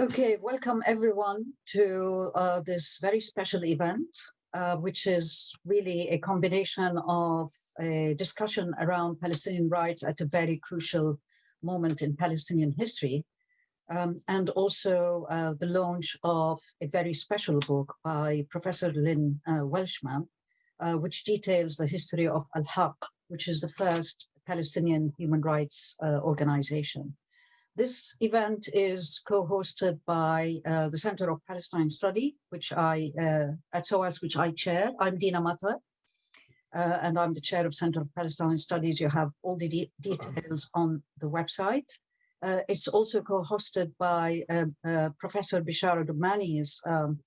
Okay, welcome everyone to uh, this very special event, uh, which is really a combination of a discussion around Palestinian rights at a very crucial moment in Palestinian history, um, and also uh, the launch of a very special book by Professor Lynn uh, Welchman, uh, which details the history of Al-Haq, which is the first Palestinian human rights uh, organization. This event is co-hosted by uh, the Center of Palestine Study, which I, uh, at SOAS, which I chair. I'm Dina Matar, uh, and I'm the chair of Center of Palestine Studies. You have all the de details on the website. Uh, it's also co-hosted by uh, uh, Professor Bishara Doumani's um,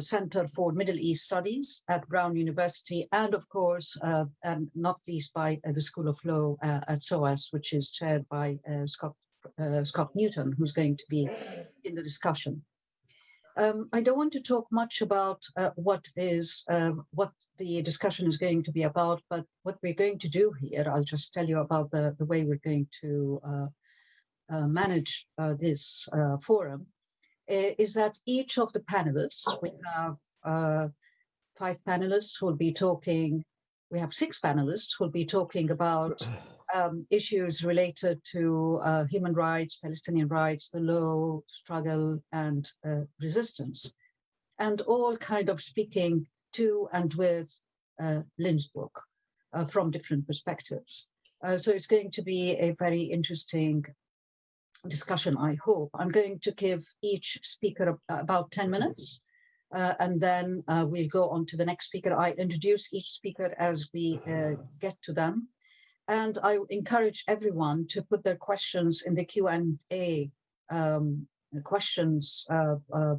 Center for Middle East Studies at Brown University, and of course, and not least by the School of Law at SOAS, which is chaired by Scott uh, Scott Newton, who's going to be in the discussion. Um, I don't want to talk much about uh, what is uh, what the discussion is going to be about, but what we're going to do here, I'll just tell you about the, the way we're going to uh, uh manage uh, this uh, forum, is that each of the panelists, we have five panelists who will be talking, we have six panelists who will be talking about um, issues related to uh, human rights, Palestinian rights, the law, struggle, and uh, resistance, and all kind of speaking to and with uh, Lynn's book uh, from different perspectives. Uh, so it's going to be a very interesting discussion, I hope. I'm going to give each speaker about 10 minutes. Uh, and then uh, we'll go on to the next speaker. I introduce each speaker as we uh, get to them. And I encourage everyone to put their questions in the Q&A um, questions uh, uh,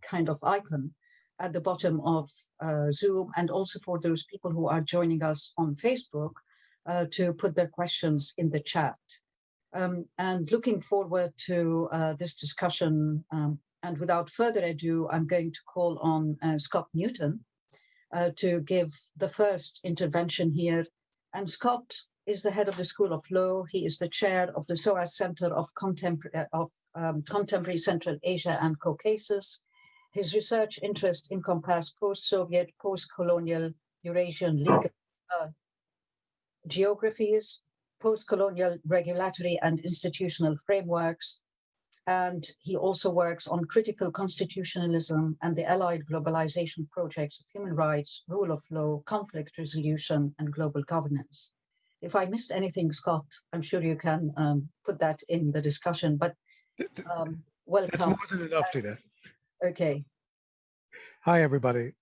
kind of icon at the bottom of uh, Zoom and also for those people who are joining us on Facebook uh, to put their questions in the chat. Um, and looking forward to uh, this discussion um, and without further ado, I'm going to call on uh, Scott Newton to give the first intervention here. And Scott is the head of the School of Law. He is the chair of the SOAS Center of, Contempor uh, of um, Contemporary Central Asia and Caucasus. His research interests encompass post-Soviet, post-colonial Eurasian legal uh, geographies, post-colonial regulatory and institutional frameworks, and he also works on critical constitutionalism and the allied globalization projects of human rights, rule of law, conflict resolution, and global governance if I missed anything, Scott, I'm sure you can um, put that in the discussion, but um, welcome. That's more than enough, Dina. Okay. Hi, everybody.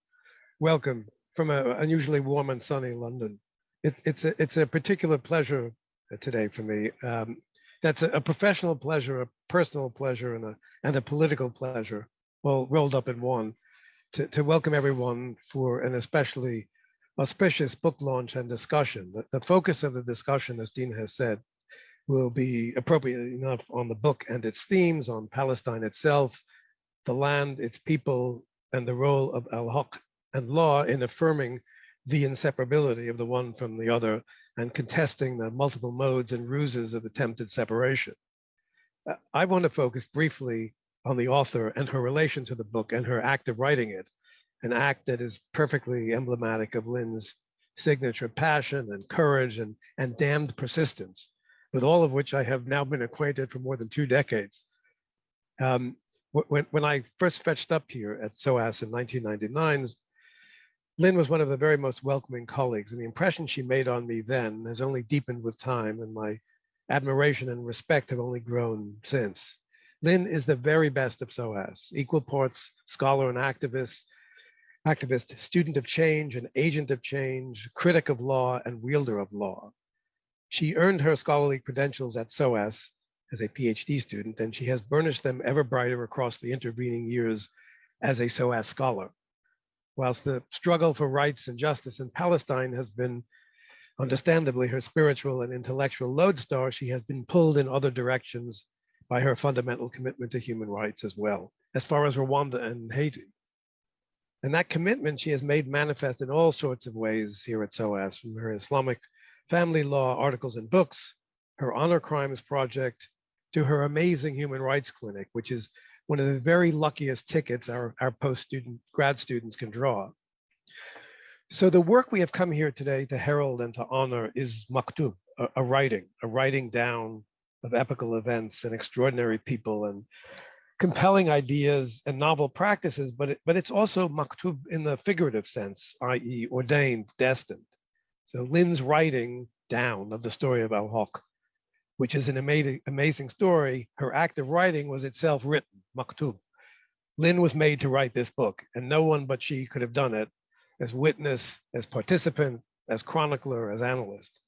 Welcome from an unusually warm and sunny London. It, it's, a, it's a particular pleasure today for me. Um, that's a, a, professional pleasure, a personal pleasure, and a, and a political pleasure, all rolled up in one, to, to welcome everyone for an especially auspicious book launch and discussion. The, the focus of the discussion, as Dean has said, will be appropriately enough on the book and its themes, on Palestine itself, the land, its people, and the role of al-Haq and law in affirming the inseparability of the one from the other and contesting the multiple modes and ruses of attempted separation. Uh, I want to focus briefly on the author and her relation to the book and her act of writing it, an act that is perfectly emblematic of Lynn's signature passion and courage and, and damned persistence, with all of which I have now been acquainted for more than two decades. Um, when, when I first fetched up here at SOAS in 1999, Lynn was one of the very most welcoming colleagues, and the impression she made on me then has only deepened with time, and my admiration and respect have only grown since. Lynn is the very best of SOAS, equal parts scholar and activist, activist, student of change, an agent of change, critic of law, and wielder of law. She earned her scholarly credentials at SOAS as a PhD student, and she has burnished them ever brighter across the intervening years as a SOAS scholar. Whilst the struggle for rights and justice in Palestine has been understandably her spiritual and intellectual lodestar, she has been pulled in other directions by her fundamental commitment to human rights as well, as far as Rwanda and Haiti. And that commitment she has made manifest in all sorts of ways here at SOAS, from her Islamic family law articles and books, her honor crimes project, to her amazing human rights clinic, which is one of the very luckiest tickets our, our post-student grad students can draw. So the work we have come here today to herald and to honor is maktub, a, a writing, a writing down of epical events and extraordinary people and compelling ideas and novel practices, but, it, but it's also maktub in the figurative sense, i.e. ordained, destined. So Lynn's writing down of the story of Al-Haq, which is an amazing, amazing story, her act of writing was itself written, maktub. Lynn was made to write this book and no one but she could have done it as witness, as participant, as chronicler, as analyst.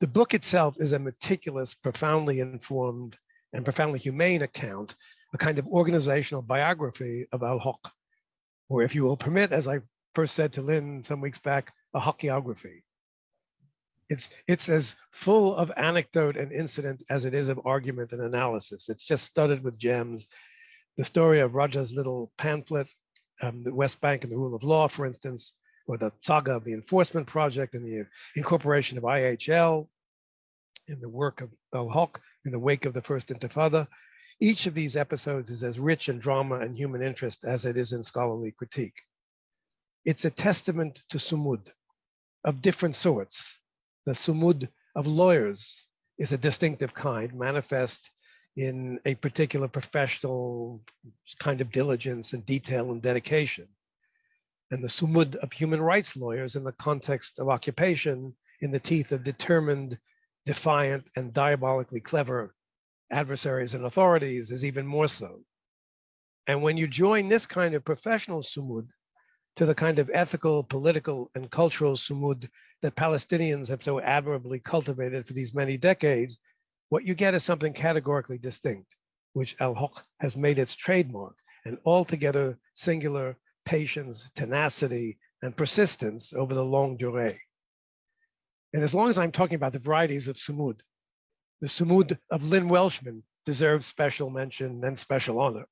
The book itself is a meticulous, profoundly informed, and profoundly humane account, a kind of organizational biography of Al-Haq, or if you will permit, as I first said to Lynn some weeks back, a hagiography. It's, it's as full of anecdote and incident as it is of argument and analysis. It's just studded with gems. The story of Raja's little pamphlet um, the West Bank and the rule of law, for instance, or the saga of the enforcement project and the incorporation of IHL in the work of Al-Haq in the wake of the first Intifada. Each of these episodes is as rich in drama and human interest as it is in scholarly critique. It's a testament to sumud of different sorts. The sumud of lawyers is a distinctive kind, manifest in a particular professional kind of diligence and detail and dedication. And the sumud of human rights lawyers in the context of occupation in the teeth of determined, defiant, and diabolically clever adversaries and authorities is even more so. And when you join this kind of professional sumud to the kind of ethical, political, and cultural sumud that Palestinians have so admirably cultivated for these many decades, what you get is something categorically distinct, which Al-Haq has made its trademark, an altogether singular patience, tenacity, and persistence over the longue durée. And as long as I'm talking about the varieties of sumud, the sumud of Lynn Welchman deserves special mention and special honor.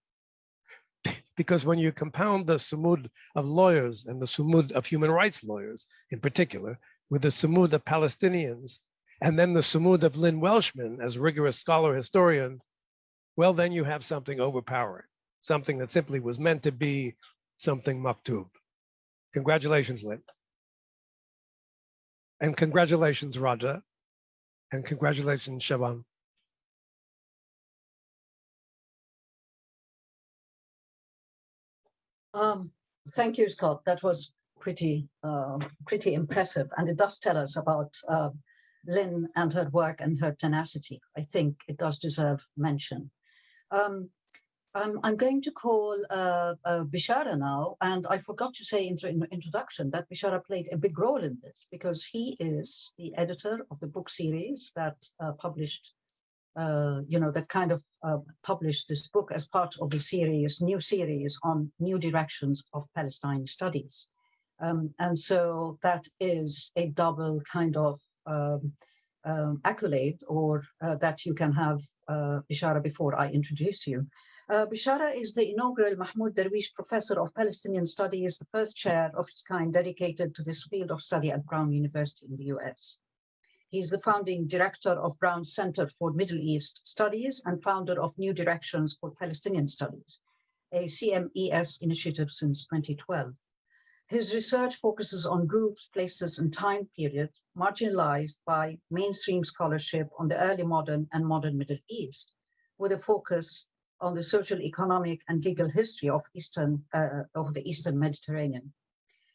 because when you compound the sumud of lawyers and the sumud of human rights lawyers in particular, with the sumud of Palestinians and then the Sumud of Lynn Welchman as rigorous scholar historian, well, then you have something overpowering, something that simply was meant to be something maktub. Congratulations, Lynn. And congratulations, Raja. And congratulations, Shawan. Um, thank you, Scott. That was pretty, uh, pretty impressive. And it does tell us about uh, Lynn and her work and her tenacity. I think it does deserve mention. Um, um, I'm going to call uh, uh, Bishara now, and I forgot to say in the introduction that Bishara played a big role in this because he is the editor of the book series that uh, published, uh, you know, that kind of uh, published this book as part of the series, new series on new directions of Palestine studies. Um, and so that is a double kind of um, um, accolade or uh, that you can have Bishara before I introduce you. Uh, Bishara is the inaugural Mahmoud Darwish Professor of Palestinian Studies, the first chair of its kind dedicated to this field of study at Brown University in the US. He is the founding director of Brown Center for Middle East Studies and founder of New Directions for Palestinian Studies, a CMES initiative since 2012. His research focuses on groups, places, and time periods marginalized by mainstream scholarship on the early modern and modern Middle East, with a focus on the social, economic, and legal history of Eastern uh, of the Eastern Mediterranean.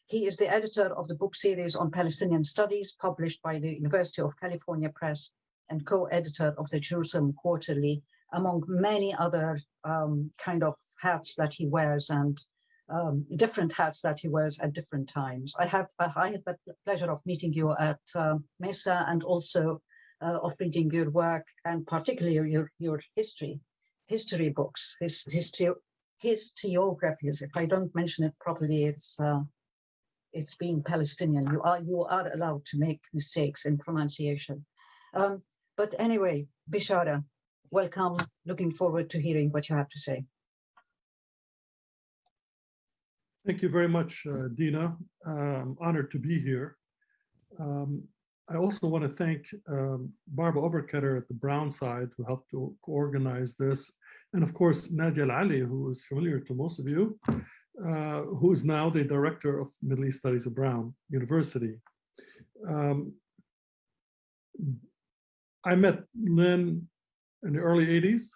He is the editor of the book series on Palestinian Studies, published by the University of California Press, and co-editor of the Jerusalem Quarterly, among many other um, kind of hats that he wears and um, different hats that he wears at different times. I have I had the pleasure of meeting you at uh, Mesa and also uh, of reading your work and particularly your your history history books, his history historiographies. If I don't mention it properly, it's uh, it's being Palestinian. You are you are allowed to make mistakes in pronunciation. Um, but anyway, Bishara, welcome. Looking forward to hearing what you have to say. Thank you very much, uh, Dina. I'm honored to be here. Um, I also want to thank um, Barbara Oberkoetter at the Brown side who helped to organize this, and of course, Nadia Al-Ali, who is familiar to most of you, uh, who is now the director of Middle East Studies at Brown University. Um, I met Lynn in the early 80s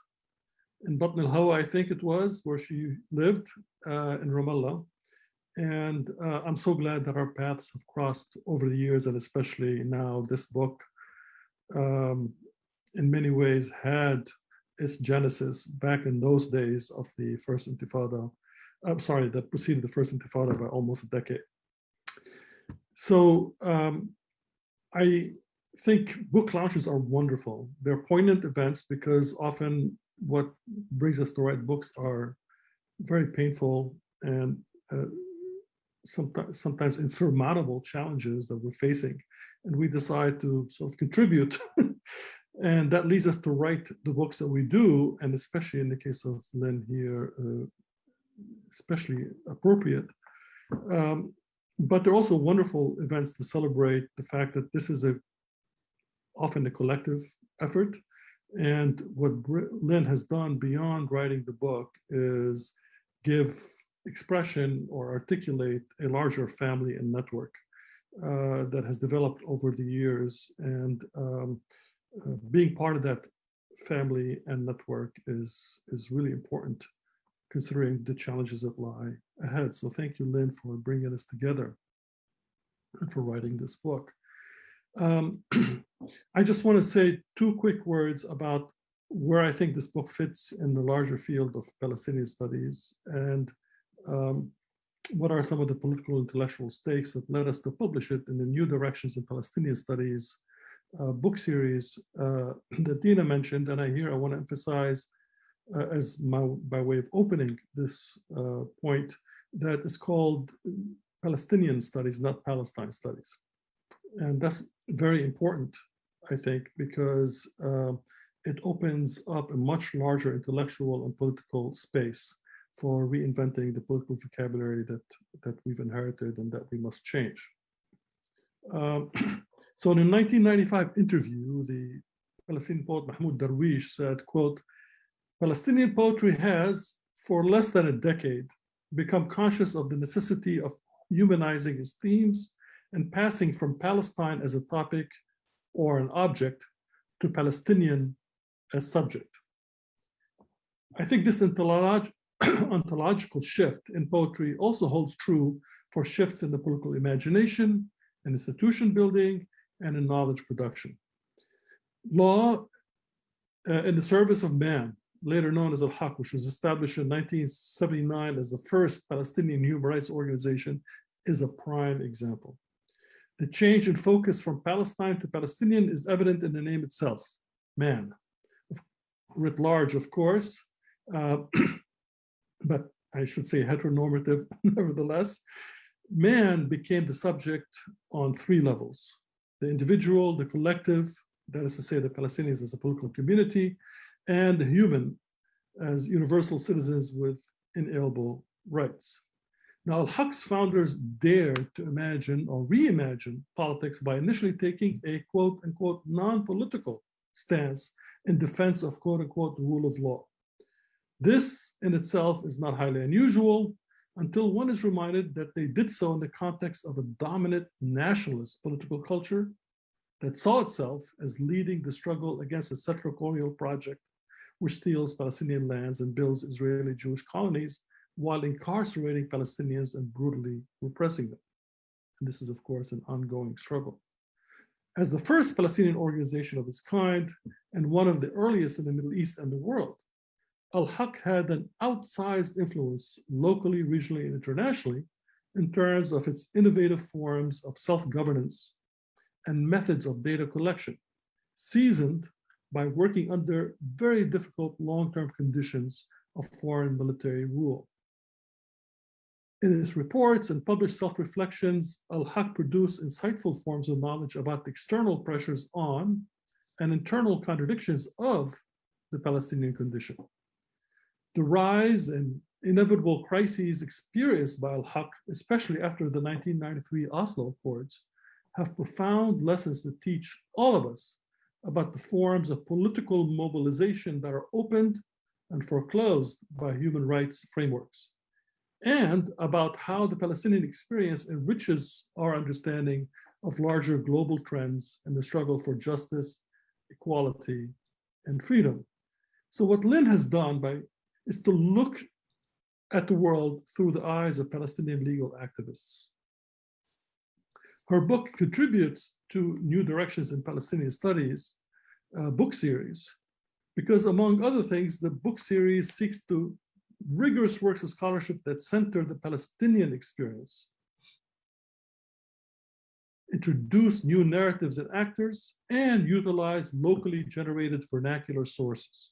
in Batn al-Hawa, I think it was, where she lived uh, in Ramallah. And uh, I'm so glad that our paths have crossed over the years, and especially now this book, um, in many ways, had its genesis back in those days of the first Intifada. I'm sorry, that preceded the first Intifada by almost a decade. So um, I think book launches are wonderful. They're poignant events because often what brings us to write books are very painful and uh, sometimes, sometimes insurmountable challenges that we're facing. And we decide to sort of contribute. and that leads us to write the books that we do, and especially in the case of Lynn here, uh, especially appropriate. Um, but they're also wonderful events to celebrate the fact that this is a often a collective effort. And what Lynn has done beyond writing the book is give expression or articulate a larger family and network uh, that has developed over the years. And um, being part of that family and network is, is really important considering the challenges that lie ahead. So thank you, Lynn, for bringing us together and for writing this book. Um, I just want to say two quick words about where I think this book fits in the larger field of Palestinian studies and um, what are some of the political intellectual stakes that led us to publish it in the New Directions in Palestinian Studies book series uh, that Dina mentioned. And I here I want to emphasize uh, as my, by way of opening this uh, point that is called Palestinian Studies, not Palestine Studies. And that's very important, I think, because uh, it opens up a much larger intellectual and political space for reinventing the political vocabulary that, that we've inherited and that we must change. Um, so in a 1995 interview, the Palestinian poet Mahmoud Darwish said, quote, Palestinian poetry has, for less than a decade, become conscious of the necessity of humanizing its themes and passing from Palestine as a topic or an object to Palestinian as subject. I think this ontolog ontological shift in poetry also holds true for shifts in the political imagination, and institution building, and in knowledge production. Law uh, in the service of man, later known as Al-Haq, which was established in 1979 as the first Palestinian human rights organization, is a prime example. The change in focus from Palestine to Palestinian is evident in the name itself, man. Writ large, of course, uh, but I should say heteronormative nevertheless. Man became the subject on three levels. The individual, the collective, that is to say the Palestinians as a political community, and the human as universal citizens with inalienable rights. Now, Al-Haq's founders dared to imagine or reimagine politics by initially taking a quote unquote non-political stance in defense of quote unquote rule of law. This in itself is not highly unusual until one is reminded that they did so in the context of a dominant nationalist political culture that saw itself as leading the struggle against a settler colonial project which steals Palestinian lands and builds Israeli Jewish colonies while incarcerating Palestinians and brutally repressing them. And this is, of course, an ongoing struggle. As the first Palestinian organization of its kind, and one of the earliest in the Middle East and the world, Al-Haq had an outsized influence locally, regionally, and internationally in terms of its innovative forms of self-governance and methods of data collection, seasoned by working under very difficult long-term conditions of foreign military rule. In his reports and published self-reflections, Al-Haq produced insightful forms of knowledge about the external pressures on and internal contradictions of the Palestinian condition. The rise and inevitable crises experienced by Al-Haq, especially after the 1993 Oslo Accords, have profound lessons to teach all of us about the forms of political mobilization that are opened and foreclosed by human rights frameworks, and about how the Palestinian experience enriches our understanding of larger global trends and the struggle for justice, equality, and freedom. So what Lynn has done by is to look at the world through the eyes of Palestinian legal activists. Her book contributes to New Directions in Palestinian Studies uh, book series, because among other things, the book series seeks to rigorous works of scholarship that center the Palestinian experience, introduce new narratives and actors, and utilize locally generated vernacular sources.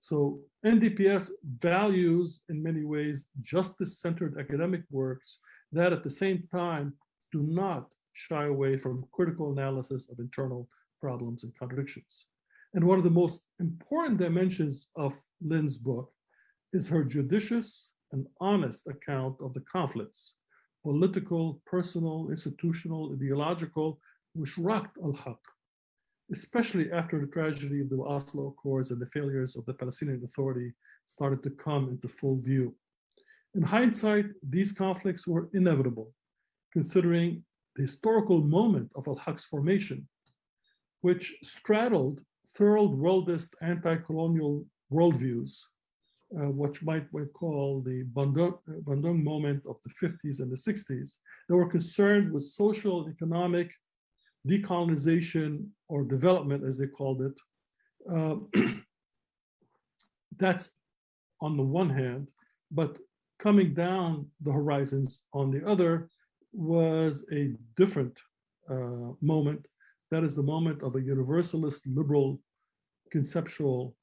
So NDPS values, in many ways, justice-centered academic works that at the same time do not shy away from critical analysis of internal problems and contradictions. And one of the most important dimensions of Lynn's book is her judicious and honest account of the conflicts, political, personal, institutional, ideological, which rocked al-Haq, especially after the tragedy of the Oslo Accords and the failures of the Palestinian Authority started to come into full view. In hindsight, these conflicts were inevitable, considering the historical moment of al-Haq's formation, which straddled third worldist anti-colonial worldviews, uh, you might, might call the Bandung, Bandung moment of the 50s and the 60s, that were concerned with social, economic, decolonization or development, as they called it. Uh, that's on the one hand, but coming down the horizons on the other was a different uh, moment. That is the moment of a universalist liberal conceptual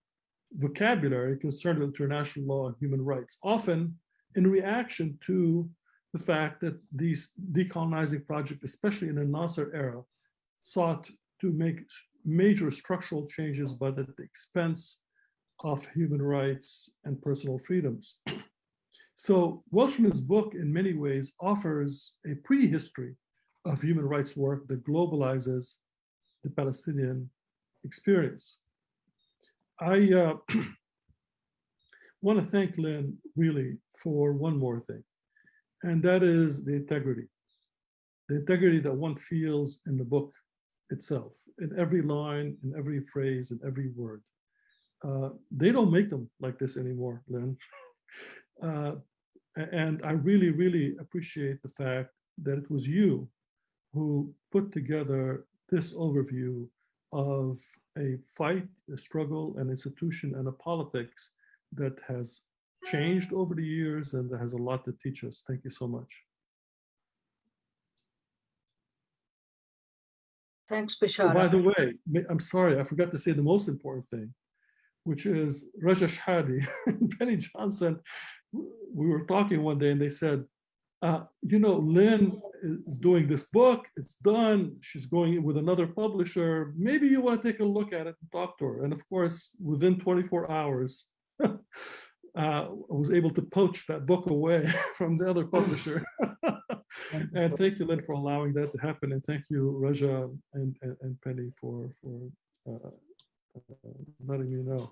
vocabulary concerned with international law and human rights, often in reaction to the fact that these decolonizing projects, especially in the Nasser era, sought to make major structural changes, but at the expense of human rights and personal freedoms. So Welchman's book, in many ways, offers a prehistory of human rights work that globalizes the Palestinian experience. I uh, want to thank Lynn really for one more thing, and that is the integrity. The integrity that one feels in the book itself, in every line, in every phrase, in every word. Uh, they don't make them like this anymore, Lynn. Uh, and I really, really appreciate the fact that it was you who put together this overview of a fight, a struggle, an institution, and a politics that has changed over the years and that has a lot to teach us. Thank you so much. Thanks, Oh, Bishara. by the way, I'm sorry, I forgot to say the most important thing, which is Raja Shehadeh and Penny Johnson. We were talking one day and they said, uh, you know, Lynn is doing this book, it's done, she's going with another publisher. Maybe you want to take a look at it and talk to her. And of course, within 24 hours, uh, I was able to poach that book away from the other publisher. And thank you, Lynn, for allowing that to happen. And thank you, Raja and, and, and Penny for, for uh, uh, letting me know.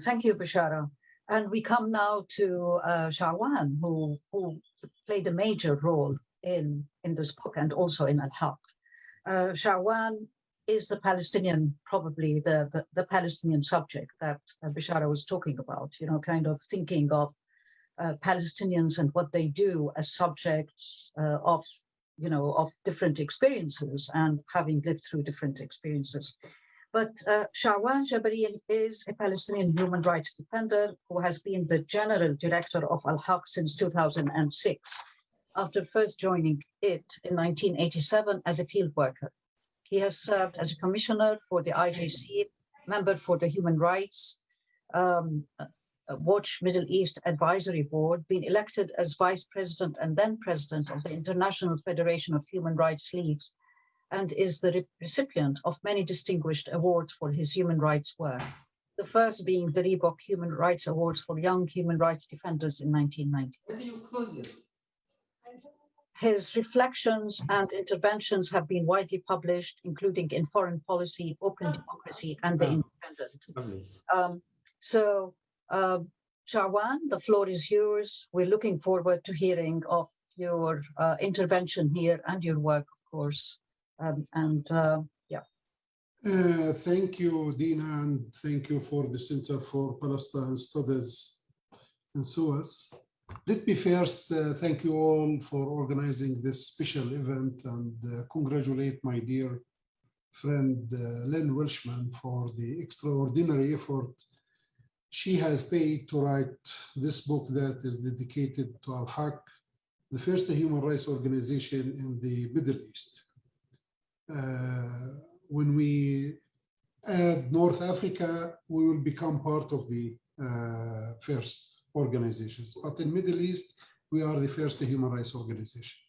Thank you, Bishara. And we come now to uh, Shawan, who, who played a major role in, in this book and also in Al-Haq. Uh, Shawan is the Palestinian, probably the, the, the Palestinian subject that uh, was talking about, you know, kind of thinking of uh, Palestinians and what they do as subjects uh, of, you know, of different experiences and having lived through different experiences. But uh, Jabarin is a Palestinian human rights defender who has been the general director of Al Haq since 2006, after first joining it in 1987 as a field worker. He has served as a commissioner for the IJC, member for the Human Rights um, Watch Middle East Advisory Board, been elected as vice president and then president of the International Federation of Human Rights Leagues and is the recipient of many distinguished awards for his human rights work. The first being the Reebok Human Rights Awards for Young Human Rights Defenders in 1990. His reflections and interventions have been widely published, including in Foreign Policy, Open Democracy, and The Independent. Um, So, uh, Shawan, the floor is yours. We're looking forward to hearing of your uh, intervention here and your work, of course. Um, and uh, yeah. Uh, thank you, Dina, and thank you for the Center for Palestine Studies in SOAS. Let me first uh, thank you all for organizing this special event and uh, congratulate my dear friend uh, Lynn Welchman for the extraordinary effort she has paid to write this book that is dedicated to Al-Haq, the first human rights organization in the Middle East. Uh, when we add North Africa, we will become part of the uh, first organizations. But in Middle East, we are the first human rights organization.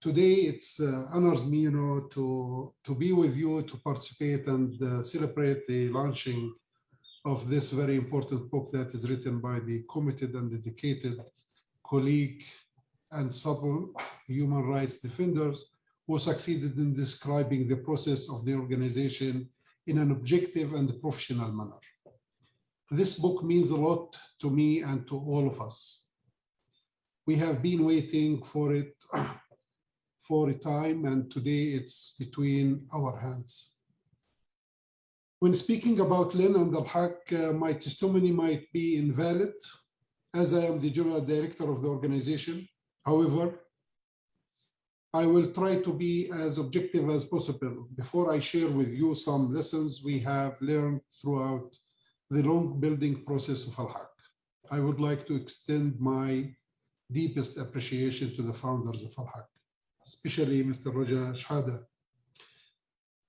Today, it's uh, honors me, you know, to, to be with you, to participate and uh, celebrate the launching of this very important book that is written by the committed and dedicated colleague and sub human rights defenders who succeeded in describing the process of the organization in an objective and professional manner. This book means a lot to me and to all of us. We have been waiting for it for a time and today it's between our hands. When speaking about Lynn and Al-Haq, uh, my testimony might be invalid as I am the general director of the organization. However, I will try to be as objective as possible before I share with you some lessons we have learned throughout the long building process of Al-Haq. I would like to extend my deepest appreciation to the founders of Al-Haq, especially Mr. Raja Shehadeh,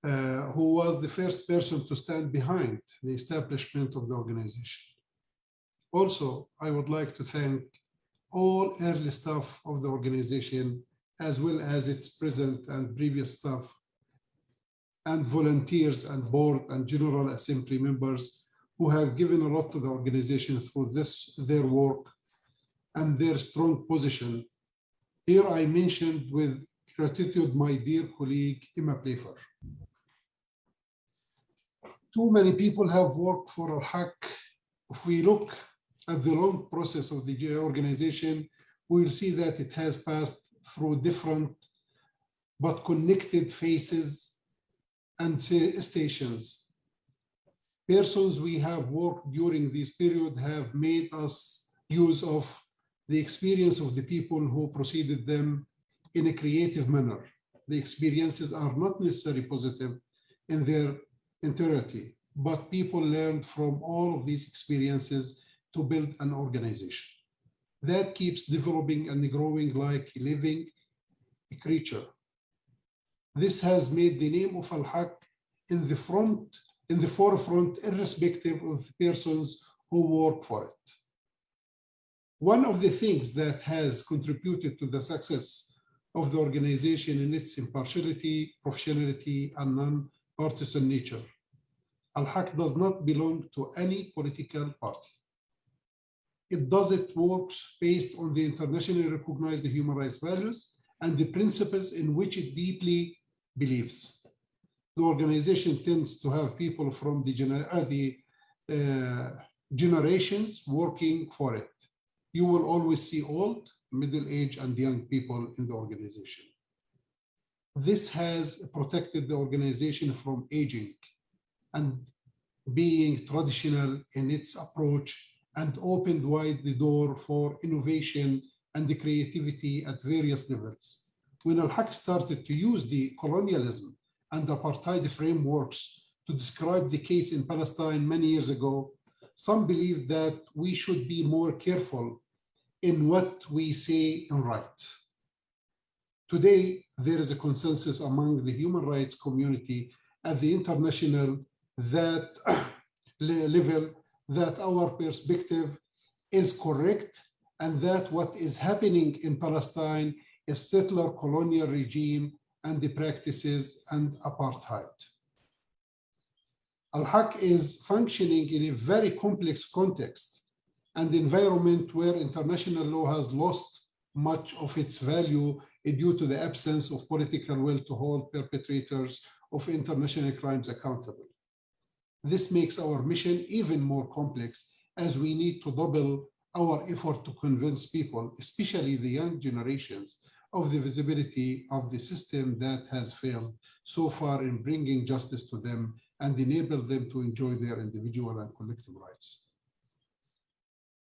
uh, who was the first person to stand behind the establishment of the organization. Also, I would like to thank all early staff of the organization, as well as its present and previous staff, and volunteers and board and general assembly members who have given a lot to the organization through this, their work and their strong position. Here I mentioned with gratitude my dear colleague, Emma Playfair too many people have worked for Al-Haq. If we look at the long process of the organization, we'll see that it has passed through different but connected phases and stations. Persons we have worked during this period have made us use of the experience of the people who preceded them in a creative manner. The experiences are not necessarily positive in their entirety, but people learned from all of these experiences to build an organization. That keeps developing and growing like a living creature. This has made the name of Al-Haq in the front, in the forefront, irrespective of the persons who work for it. One of the things that has contributed to the success of the organization in its impartiality, professionality, and non-partisan nature Al-Haq does not belong to any political party. It does its work based on the internationally recognized human rights values and the principles in which it deeply believes. The organization tends to have people from the, gener uh, the uh, generations working for it. You will always see old, middle-aged, and young people in the organization. This has protected the organization from aging and being traditional in its approach and opened wide the door for innovation and the creativity at various levels. When Al-Haq started to use the colonialism and apartheid frameworks to describe the case in Palestine many years ago, some believed that we should be more careful in what we say and write. Today, there is a consensus among the human rights community at the international that level that our perspective is correct and that what is happening in Palestine is settler colonial regime and the practices and apartheid. Al-Haq is functioning in a very complex context and environment where international law has lost much of its value due to the absence of political will to hold perpetrators of international crimes accountable. This makes our mission even more complex as we need to double our effort to convince people, especially the young generations, of the visibility of the system that has failed so far in bringing justice to them and enable them to enjoy their individual and collective rights.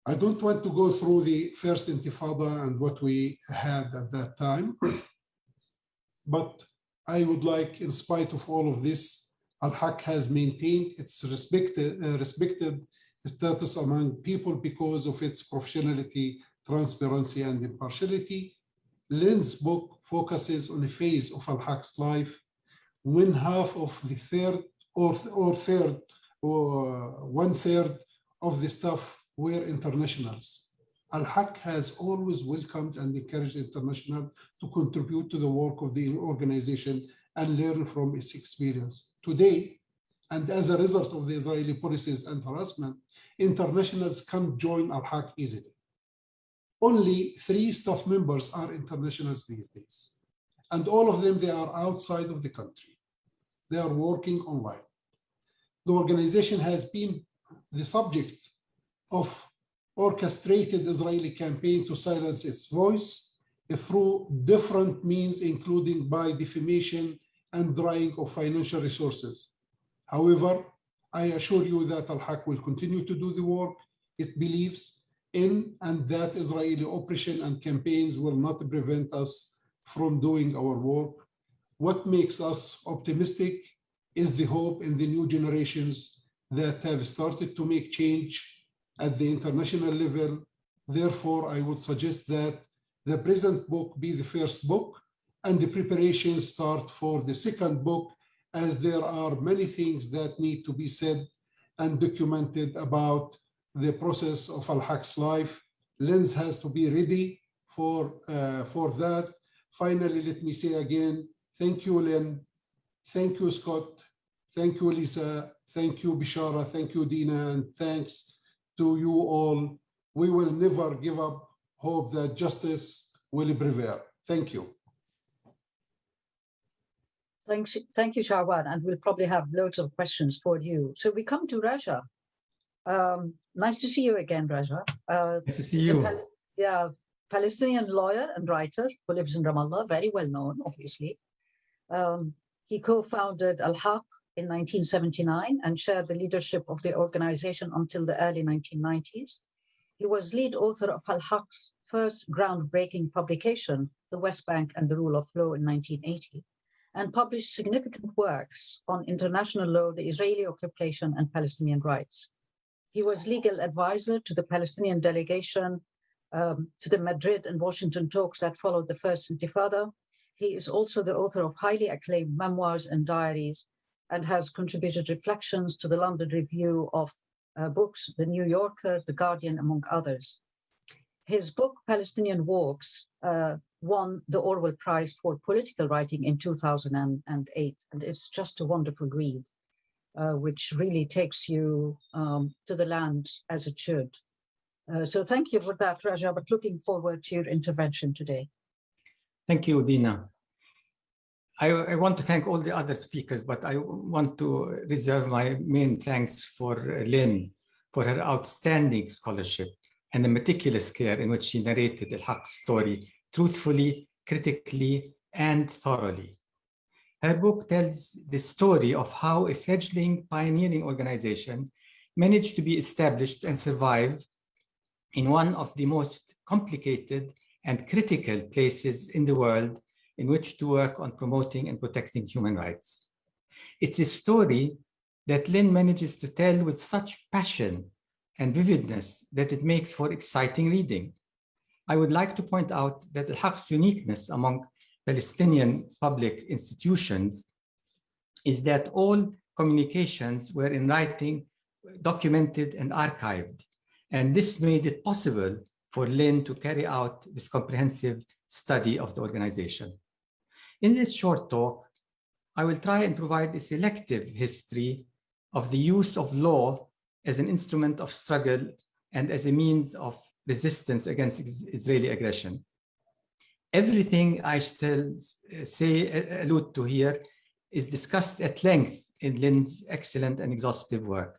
I don't want to go through the first intifada and what we had at that time, but I would like, in spite of all of this, Al-Haq has maintained its respected, uh, respected status among people because of its professionality, transparency, and impartiality. Lynn's book focuses on a phase of Al-Haq's life when half of the third or, or third or one third of the staff were internationals. Al-Haq has always welcomed and encouraged international to contribute to the work of the organization and learn from its experience. Today, and as a result of the Israeli policies and harassment, internationals can't join Al-Haq easily. Only three staff members are internationals these days. And all of them, they are outside of the country. They are working online. The organization has been the subject of orchestrated Israeli campaign to silence its voice through different means, including by defamation and drying of financial resources. However, I assure you that Al-Haq will continue to do the work it believes in and that Israeli operation and campaigns will not prevent us from doing our work. What makes us optimistic is the hope in the new generations that have started to make change at the international level. Therefore, I would suggest that the present book be the first book and the preparations start for the second book as there are many things that need to be said and documented about the process of Al-Haq's life. Lens has to be ready for, uh, for that. Finally, let me say again, thank you, Lynn. Thank you, Scott. Thank you, Lisa. Thank you, Bishara. Thank you, Dina. And thanks to you all. We will never give up hope that justice will prevail. Thank you. Thanks, thank you, Shawan, and we'll probably have loads of questions for you. So we come to Raja. Um, nice to see you again, Raja. Uh, nice to see you. Pal yeah, Palestinian lawyer and writer who lives in Ramallah, very well known, obviously. Um, he co-founded Al-Haq in 1979 and shared the leadership of the organization until the early 1990s. He was lead author of Al-Haq's first groundbreaking publication, The West Bank and the Rule of Law in 1980 and published significant works on international law, the Israeli occupation and Palestinian rights. He was legal advisor to the Palestinian delegation um, to the Madrid and Washington talks that followed the first Intifada. He is also the author of highly acclaimed memoirs and diaries and has contributed reflections to the London Review of uh, Books, The New Yorker, The Guardian, among others. His book, Palestinian Walks, uh, won the Orwell Prize for Political Writing in 2008. And it's just a wonderful read, uh, which really takes you um, to the land as it should. Uh, so thank you for that, Raja, but looking forward to your intervention today. Thank you, Dina. I, I, want to thank all the other speakers, but I want to reserve my main thanks for Lynn for her outstanding scholarship and the meticulous care in which she narrated Al-Haq's story truthfully, critically, and thoroughly. Her book tells the story of how a fledgling pioneering organization managed to be established and survive in one of the most complicated and critical places in the world in which to work on promoting and protecting human rights. It's a story that Lynn manages to tell with such passion and vividness that it makes for exciting reading. I would like to point out that Al-Haq's uniqueness among Palestinian public institutions is that all communications were in writing, documented and archived. And this made it possible for Lynn to carry out this comprehensive study of the organization. In this short talk, I will try and provide a selective history of the use of law as an instrument of struggle and as a means of resistance against Israeli aggression. Everything I still say, allude to here, is discussed at length in Lynn's excellent and exhaustive work.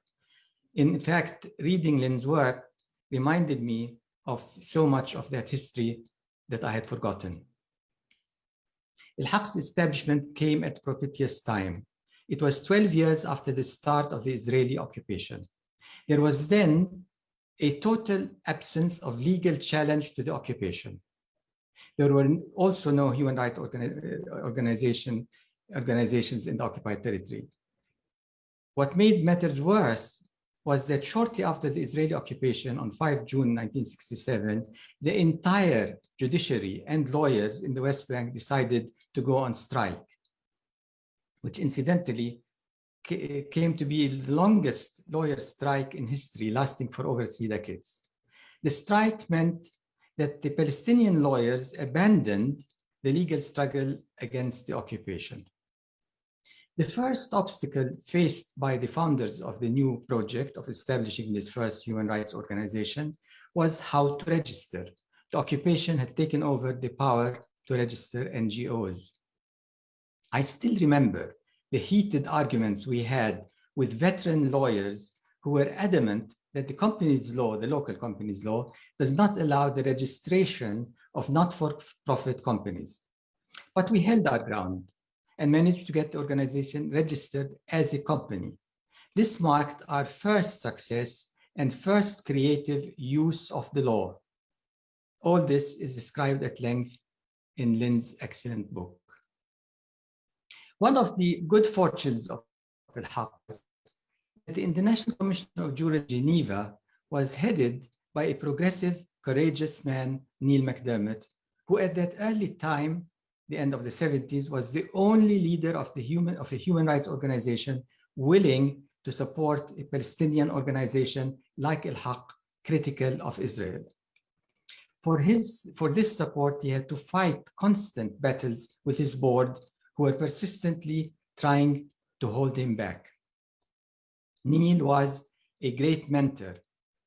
In fact, reading Lynn's work reminded me of so much of that history that I had forgotten. Al-Haq's establishment came at propitious time. It was 12 years after the start of the Israeli occupation. There was then a total absence of legal challenge to the occupation. There were also no human rights uh, organization, organizations in the occupied territory. What made matters worse was that shortly after the Israeli occupation on 5 June 1967, the entire judiciary and lawyers in the West Bank decided to go on strike, which incidentally Eh, came to be the longest lawyer strike in history, lasting for over three decades. The strike meant that the Palestinian lawyers abandoned the legal struggle against the occupation. The first obstacle faced by the founders of the new project of establishing this first human rights organization was how to register. The occupation had taken over the power to register NGOs. I still remember the heated arguments we had with veteran lawyers who were adamant that the company's law, the local company's law, does not allow the registration of not-for-profit companies. But we held our ground and managed to get the organization registered as a company. This marked our first success and first creative use of the law. All this is described at length in Lynn's excellent book. One of the good fortunes of Al-Haq is that the International Commission of Jurists Geneva was headed by a progressive, courageous man, Niall MacDermot, who at that early time the end of the 70s, was the only leader of, the human, of a human rights organization willing to support a Palestinian organization like Al-Haq, critical of Israel. For, his, for this support, he had to fight constant battles with his board, were persistently trying to hold him back. Niall was a great mentor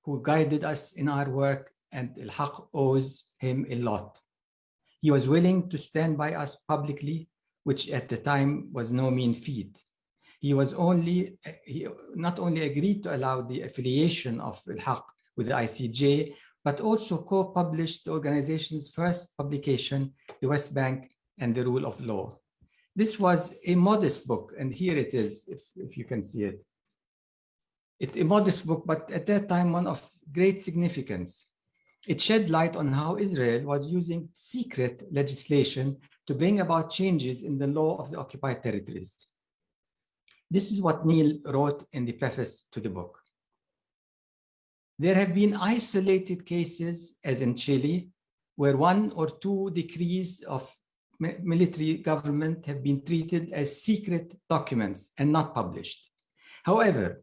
who guided us in our work and Al-Haq owes him a lot. He was willing to stand by us publicly, which at the time was no mean feat. He was only, he not only agreed to allow the affiliation of Al-Haq with the ICJ, but also co-published the organization's first publication, The West Bank and the Rule of Law. This was a modest book, and here it is, if, if you can see it. It's a modest book, but at that time, one of great significance. It shed light on how Israel was using secret legislation to bring about changes in the law of the occupied territories. This is what Niall wrote in the preface to the book. There have been isolated cases, as in Chile, where one or two decrees of military government have been treated as secret documents and not published. However,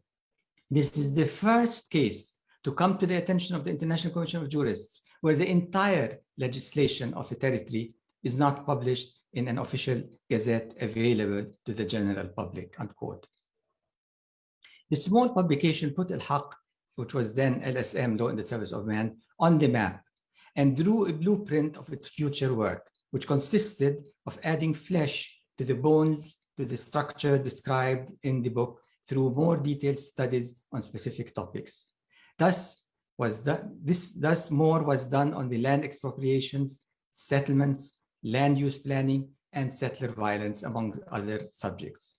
this is the first case to come to the attention of the International Commission of Jurists, where the entire legislation of a territory is not published in an official gazette available to the general public, unquote. The small publication put Al-Haq, which was then LSM, Law in the Service of Man, on the map and drew a blueprint of its future work, which consisted of adding flesh to the bones, to the structure described in the book through more detailed studies on specific topics. Thus, was this thus more was done on the land expropriations, settlements, land use planning, and settler violence, among other subjects.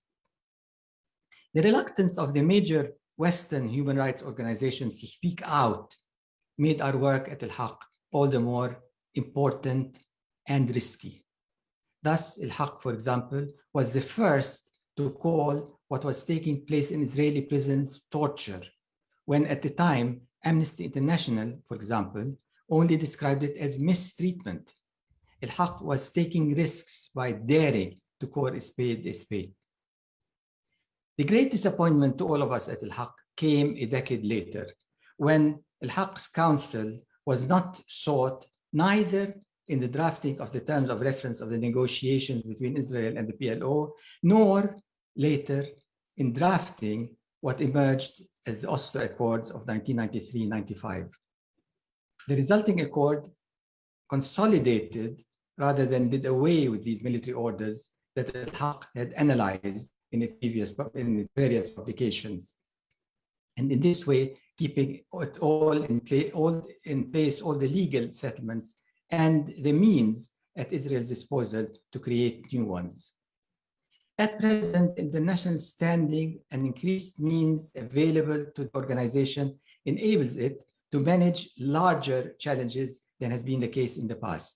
The reluctance of the major Western human rights organizations to speak out made our work at Al-Haq all the more important and risky. Thus, Al-Haq, for example, was the first to call what was taking place in Israeli prisons torture when at the time, Amnesty International, for example, only described it as mistreatment. Al-Haq was taking risks by daring to call a spade a spade. The great disappointment to all of us at Al-Haq came a decade later, when Al-Haq's counsel was not sought neither in the drafting of the terms of reference of the negotiations between Israel and the PLO, nor later in drafting what emerged as the Oslo Accords of 1993-95. The resulting accord consolidated rather than did away with these military orders that Al-Haq had analyzed in its previous in its various publications. And in this way, keeping it all in, all in place, all the legal settlements and the means at Israel's disposal to create new ones. At present, international standing and increased means available to the organization enables it to manage larger challenges than has been the case in the past.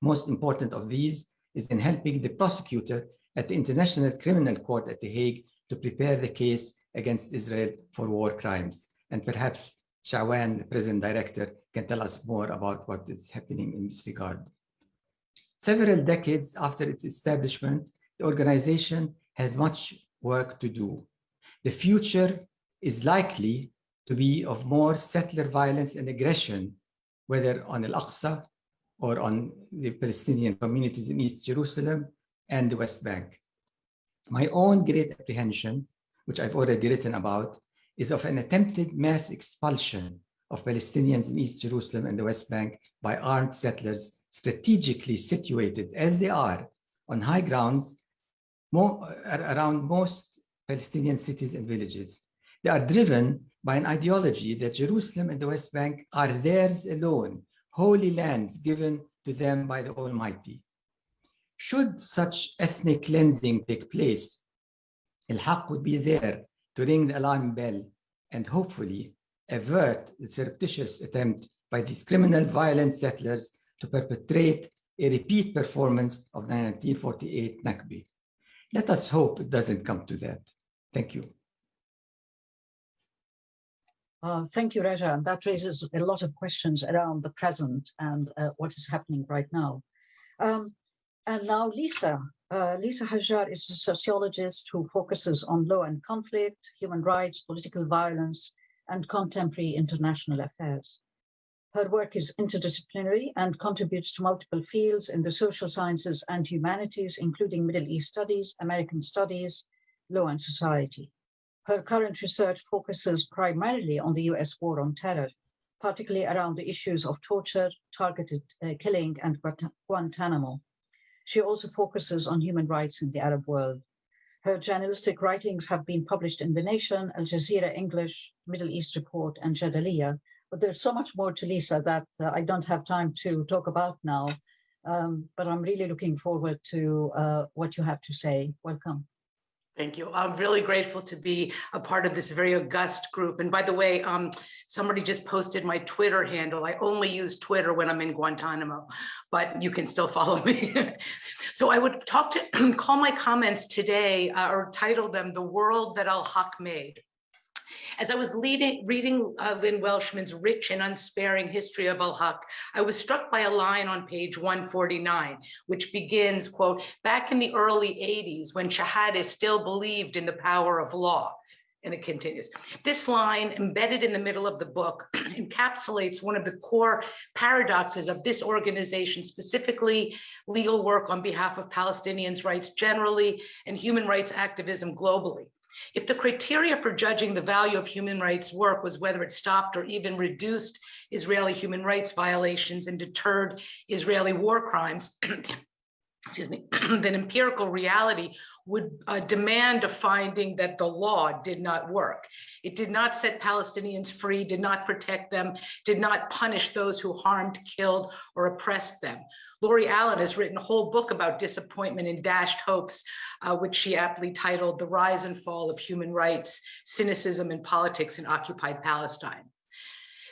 Most important of these is in helping the prosecutor at the International Criminal Court at The Hague to prepare the case against Israel for war crimes. And perhaps Shawan, the president director, can tell us more about what is happening in this regard. Several decades after its establishment, the organization has much work to do. The future is likely to be of more settler violence and aggression, whether on Al-Aqsa or on the Palestinian communities in East Jerusalem and the West Bank. My own great apprehension, which I've already written about, is of an attempted mass expulsion of Palestinians in East Jerusalem and the West Bank by armed settlers strategically situated as they are on high grounds more, around most Palestinian cities and villages. They are driven by an ideology that Jerusalem and the West Bank are theirs alone, holy lands given to them by the Almighty. Should such ethnic cleansing take place, Al-Haq would be there to ring the alarm bell and hopefully avert the surreptitious attempt by these criminal violent settlers to perpetrate a repeat performance of the 1948 Nakba. Let us hope it doesn't come to that. Thank you. Uh, thank you, Raja. And that raises a lot of questions around the present and uh, what is happening right now. Um, and now Lisa. Uh, Lisa Hajjar is a sociologist who focuses on law and conflict, human rights, political violence, and contemporary international affairs. Her work is interdisciplinary and contributes to multiple fields in the social sciences and humanities, including Middle East studies, American studies, law and society. Her current research focuses primarily on the US war on terror, particularly around the issues of torture, targeted uh, killing, and Guantanamo. She also focuses on human rights in the Arab world. Her journalistic writings have been published in The Nation, Al Jazeera English, Middle East Report, and Jadaliyya, but there's so much more to Lisa that uh, I don't have time to talk about now. Um, but I'm really looking forward to uh, what you have to say. Welcome. Thank you. I'm really grateful to be a part of this very august group. And by the way, um, somebody just posted my Twitter handle. I only use Twitter when I'm in Guantanamo, but you can still follow me. so I would talk to call my comments today uh, or title them The World That Al-Haq Made. As I was leading, reading uh, Lynn Welchman's rich and unsparing history of al-Haq, I was struck by a line on page 149, which begins, quote, back in the early 80s when Shehadeh still believed in the power of law. And it continues. This line, embedded in the middle of the book, encapsulates one of the core paradoxes of this organization, specifically legal work on behalf of Palestinians' rights generally and human rights activism globally. If the criteria for judging the value of human rights work was whether it stopped or even reduced Israeli human rights violations and deterred Israeli war crimes, excuse me, then empirical reality would uh, demand a finding that the law did not work. It did not set Palestinians free, did not protect them, did not punish those who harmed, killed, or oppressed them. Lori Allen has written a whole book about disappointment and dashed hopes, uh, which she aptly titled The Rise and Fall of Human Rights, Cynicism and Politics in Occupied Palestine.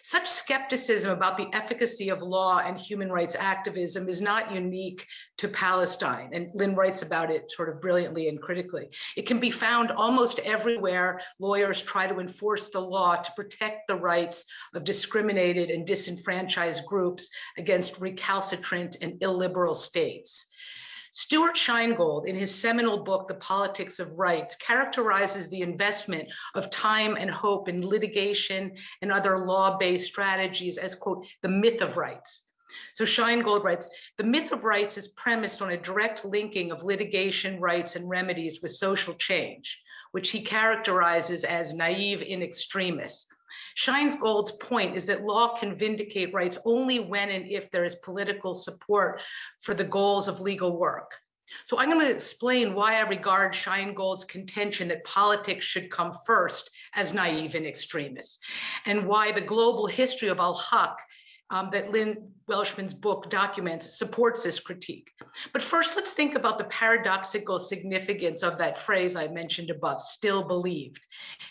Such skepticism about the efficacy of law and human rights activism is not unique to Palestine. And Lynn writes about it sort of brilliantly and critically. It can be found almost everywhere lawyers try to enforce the law to protect the rights of discriminated and disenfranchised groups against recalcitrant and illiberal states. Stuart Scheingold, in his seminal book, The Politics of Rights, characterizes the investment of time and hope in litigation and other law-based strategies as, quote, the myth of rights. So Scheingold writes, the myth of rights is premised on a direct linking of litigation rights and remedies with social change, which he characterizes as naive in extremis, Scheingold's point is that law can vindicate rights only when and if there is political support for the goals of legal work. So I'm going to explain why I regard Scheingold's contention that politics should come first as naive and extremist, and why the global history of al-Haq um, that Lynn Welchman's book documents supports this critique. But first, let's think about the paradoxical significance of that phrase I mentioned above, still believed.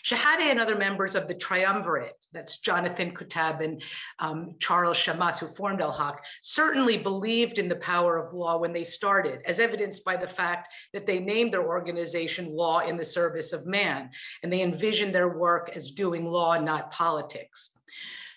Shehadeh and other members of the triumvirate, that's Jonathan Kuttab and um, Charles Shammas, who formed Al-Haq, certainly believed in the power of law when they started, as evidenced by the fact that they named their organization Law in the Service of Man, and they envisioned their work as doing law, not politics.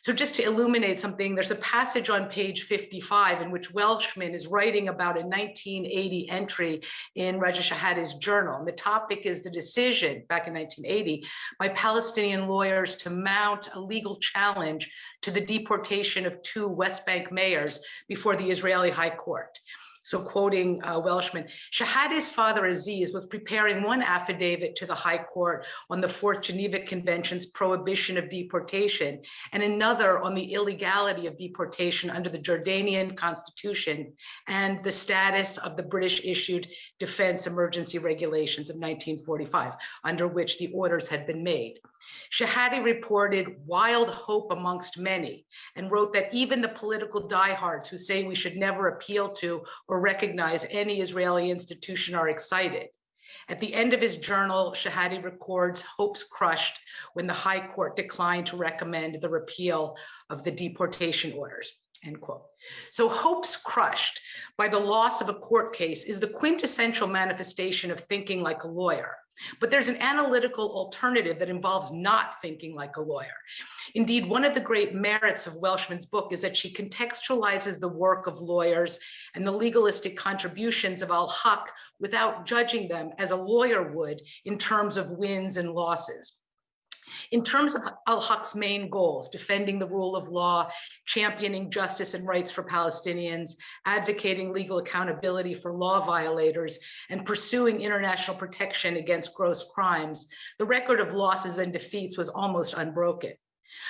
So just to illuminate something, there's a passage on page 55 in which Welchman is writing about a 1980 entry in Raja Shehadeh's journal. And the topic is the decision back in 1980 by Palestinian lawyers to mount a legal challenge to the deportation of two West Bank mayors before the Israeli High Court. So quoting uh, Welchman, Shehadeh's father Aziz was preparing one affidavit to the High Court on the Fourth Geneva Convention's prohibition of deportation and another on the illegality of deportation under the Jordanian constitution and the status of the British issued defense emergency regulations of 1945, under which the orders had been made. Shehadeh reported wild hope amongst many and wrote that even the political diehards who say we should never appeal to or recognize any Israeli institution are excited. At the end of his journal, Shehadeh records hopes crushed when the High Court declined to recommend the repeal of the deportation orders. End quote. So hopes crushed by the loss of a court case is the quintessential manifestation of thinking like a lawyer. But there's an analytical alternative that involves not thinking like a lawyer. Indeed, one of the great merits of Welchman's book is that she contextualizes the work of lawyers and the legalistic contributions of al-Haq without judging them as a lawyer would in terms of wins and losses. In terms of al-Haq's main goals, defending the rule of law, championing justice and rights for Palestinians, advocating legal accountability for law violators, and pursuing international protection against gross crimes, the record of losses and defeats was almost unbroken.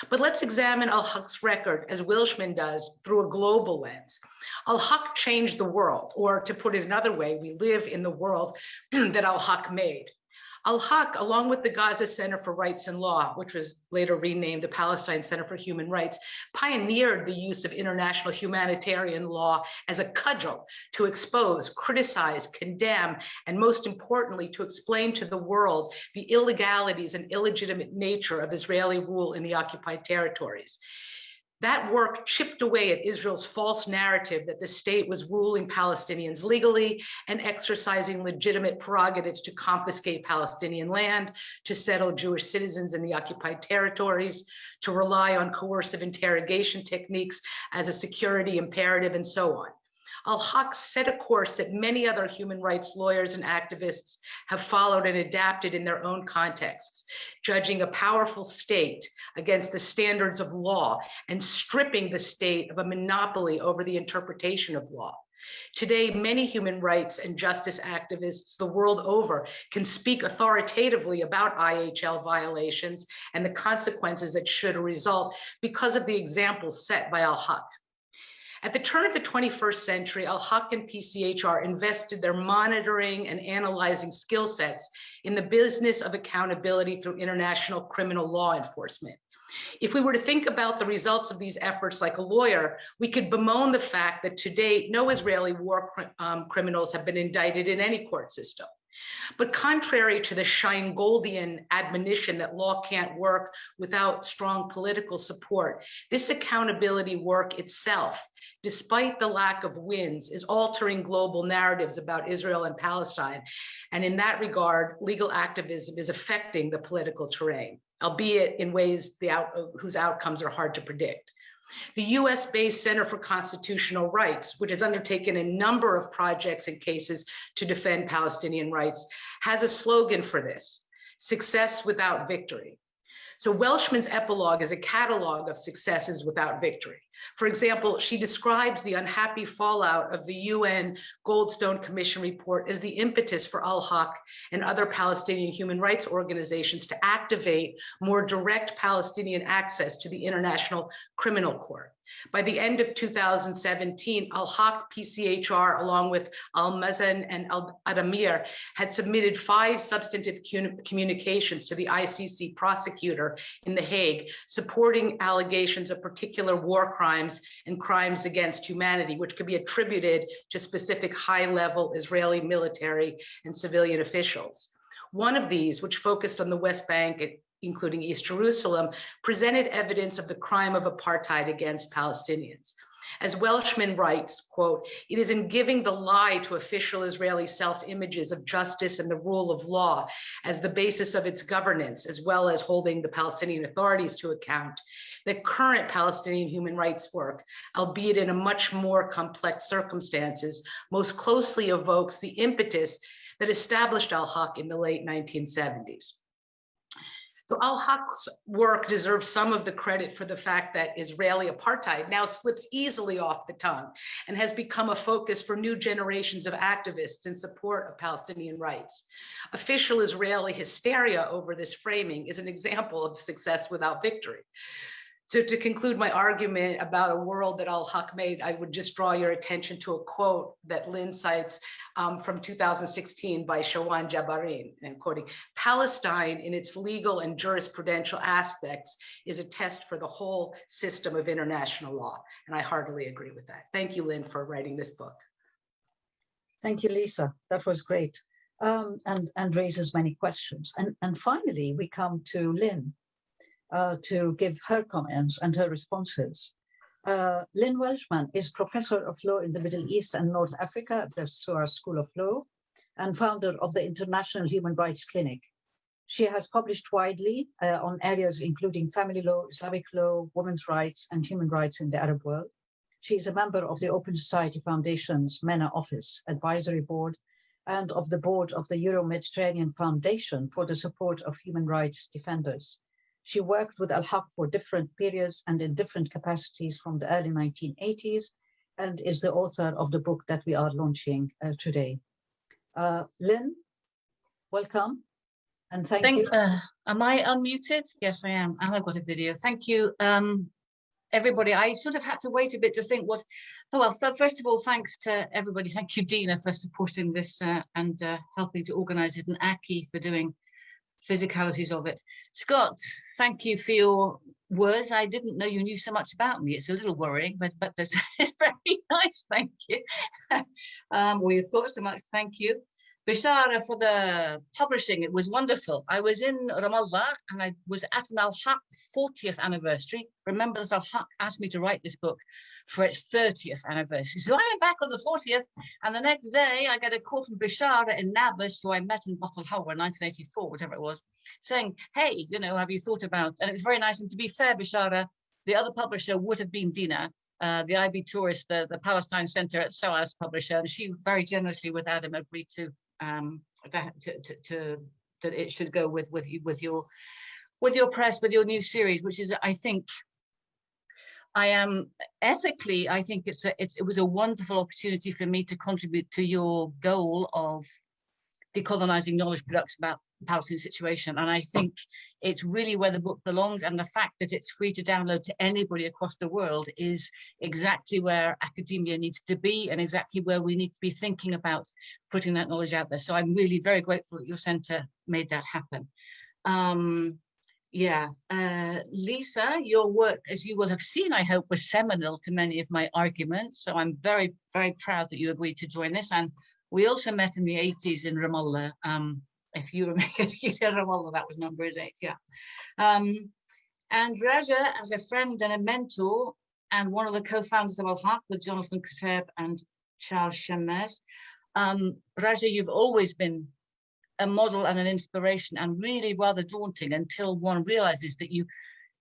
But let's examine al-Haq's record, as Welchman does, through a global lens. Al-Haq changed the world, or to put it another way, we live in the world that al-Haq made. Al-Haq, along with the Gaza Center for Rights and Law, which was later renamed the Palestine Center for Human Rights, pioneered the use of international humanitarian law as a cudgel to expose, criticize, condemn, and most importantly, to explain to the world the illegalities and illegitimate nature of Israeli rule in the occupied territories. That work chipped away at Israel's false narrative that the state was ruling Palestinians legally and exercising legitimate prerogatives to confiscate Palestinian land, to settle Jewish citizens in the occupied territories, to rely on coercive interrogation techniques as a security imperative, and so on. Al-Haq set a course that many other human rights lawyers and activists have followed and adapted in their own contexts, judging a powerful state against the standards of law and stripping the state of a monopoly over the interpretation of law. Today, many human rights and justice activists the world over can speak authoritatively about IHL violations and the consequences that should result because of the examples set by Al-Haq. At the turn of the 21st century, Al-Haq and PCHR invested their monitoring and analyzing skill sets in the business of accountability through international criminal law enforcement. If we were to think about the results of these efforts like a lawyer, we could bemoan the fact that to date, no Israeli war um, criminals have been indicted in any court system. But contrary to the Scheingoldian admonition that law can't work without strong political support, this accountability work itself despite the lack of wins, is altering global narratives about Israel and Palestine. And in that regard, legal activism is affecting the political terrain, albeit in ways out, whose outcomes are hard to predict. The US based Center for Constitutional Rights, which has undertaken a number of projects and cases to defend Palestinian rights, has a slogan for this success without victory. So Welchman's epilogue is a catalog of successes without victory. For example, she describes the unhappy fallout of the UN Goldstone Commission report as the impetus for Al-Haq and other Palestinian human rights organizations to activate more direct Palestinian access to the International Criminal Court. By the end of 2017, Al-Haq PCHR, along with Al-Mezan and Al-Adamir, had submitted five substantive communications to the ICC prosecutor in The Hague, supporting allegations of particular war crimes and crimes against humanity, which could be attributed to specific high-level Israeli military and civilian officials. One of these, which focused on the West Bank including East Jerusalem, presented evidence of the crime of apartheid against Palestinians. As Welchman writes, quote, it is in giving the lie to official Israeli self-images of justice and the rule of law as the basis of its governance, as well as holding the Palestinian authorities to account, that current Palestinian human rights work, albeit in a much more complex circumstances, most closely evokes the impetus that established al-Haq in the late 1970s. So al-Haq's work deserves some of the credit for the fact that Israeli apartheid now slips easily off the tongue and has become a focus for new generations of activists in support of Palestinian rights. Official Israeli hysteria over this framing is an example of success without victory. So to conclude my argument about a world that al-Haq made, I would just draw your attention to a quote that Lynn cites um, from 2016 by Shawan Jabarin, and quoting, Palestine in its legal and jurisprudential aspects is a test for the whole system of international law. And I heartily agree with that. Thank you, Lynn, for writing this book. Thank you, Lisa. That was great. Um, and, and raises many questions. And, and finally, we come to Lynn uh, to give her comments and her responses. Uh, Lynn Welchman is professor of law in the Middle East and North Africa at the SOAS School of Law and founder of the International Human Rights Clinic. She has published widely uh, on areas including family law, Islamic law, women's rights, and human rights in the Arab world. She is a member of the Open Society Foundation's MENA Office Advisory Board and of the board of the Euro-Mediterranean Foundation for the support of human rights defenders. She worked with Al-Haq for different periods and in different capacities from the early 1980s and is the author of the book that we are launching uh, today. Uh, Lynn, welcome and thank, thank you. Uh, am I unmuted? Yes, I am. And I've got a video. Thank you, um, everybody. I sort of had to wait a bit to think what, oh, well, so first of all, thanks to everybody. Thank you, Dina, for supporting this uh, and uh, helping to organize it and Aki for doing physicalities of it. Scott, thank you for your words. I didn't know you knew so much about me. It's a little worrying, but, but that's very nice. Thank you. um, we thought so much. Thank you. Bishara for the publishing. It was wonderful. I was in Ramallah and I was at an Al-Haq 40th anniversary. Remember that Al-Haq asked me to write this book for its 30th anniversary. So I am back on the 40th, and the next day I get a call from Bishara in Nablus, who I met in Bottle in 1984, whatever it was, saying, hey, you know, have you thought about, and it was very nice, and to be fair, Bishara, the other publisher would have been Dina, uh, the IB Tauris, the, the Palestine Center at SOAS publisher, and she very generously with Adam agreed to, um, to, to, to that it should go with, with, you with your with your press, with your new series, which is, I think, I am ethically, I think it's a, it's, it was a wonderful opportunity for me to contribute to your goal of decolonizing knowledge production about the Palestinian situation. And I think it's really where the book belongs. And the fact that it's free to download to anybody across the world is exactly where academia needs to be and exactly where we need to be thinking about putting that knowledge out there. So I'm really very grateful that your center made that happen. Um, yeah, uh, Lisa, your work, as you will have seen, I hope, was seminal to many of my arguments. So I'm very, very proud that you agreed to join us. And we also met in the 80s in Ramallah. Um, if you remember, if you Ramallah, that was number eight, yeah. Um, and Raja, as a friend and a mentor, and one of the co-founders of Al-Haq with Jonathan Kuttab and Charles Shammas. Um, Raja, you've always been a model and an inspiration and really rather daunting until one realizes that you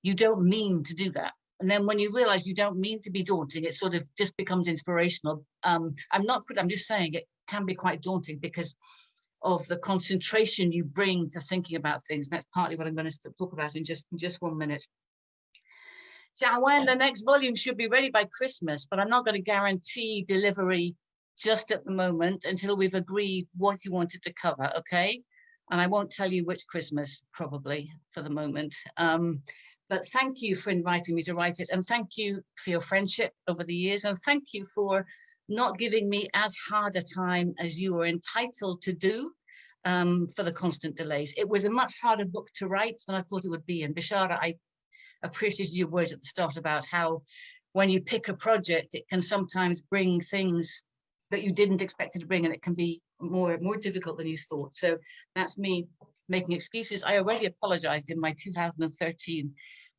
you don't mean to do that and then when you realize you don't mean to be daunting it sort of just becomes inspirational um, i'm not i'm just saying it can be quite daunting because of the concentration you bring to thinking about things and that's partly what i'm going to talk about in just in just one minute when the next volume should be ready by christmas but i'm not going to guarantee delivery just at the moment until we've agreed what you wanted to cover, okay? And I won't tell you which Christmas, probably, for the moment. Um, but thank you for inviting me to write it and thank you for your friendship over the years and thank you for not giving me as hard a time as you were entitled to do um, for the constant delays. It was a much harder book to write than I thought it would be. And Bishara, I appreciated your words at the start about how when you pick a project, it can sometimes bring things that you didn't expect it to bring and it can be more, more difficult than you thought. So that's me making excuses. I already apologized in my 2013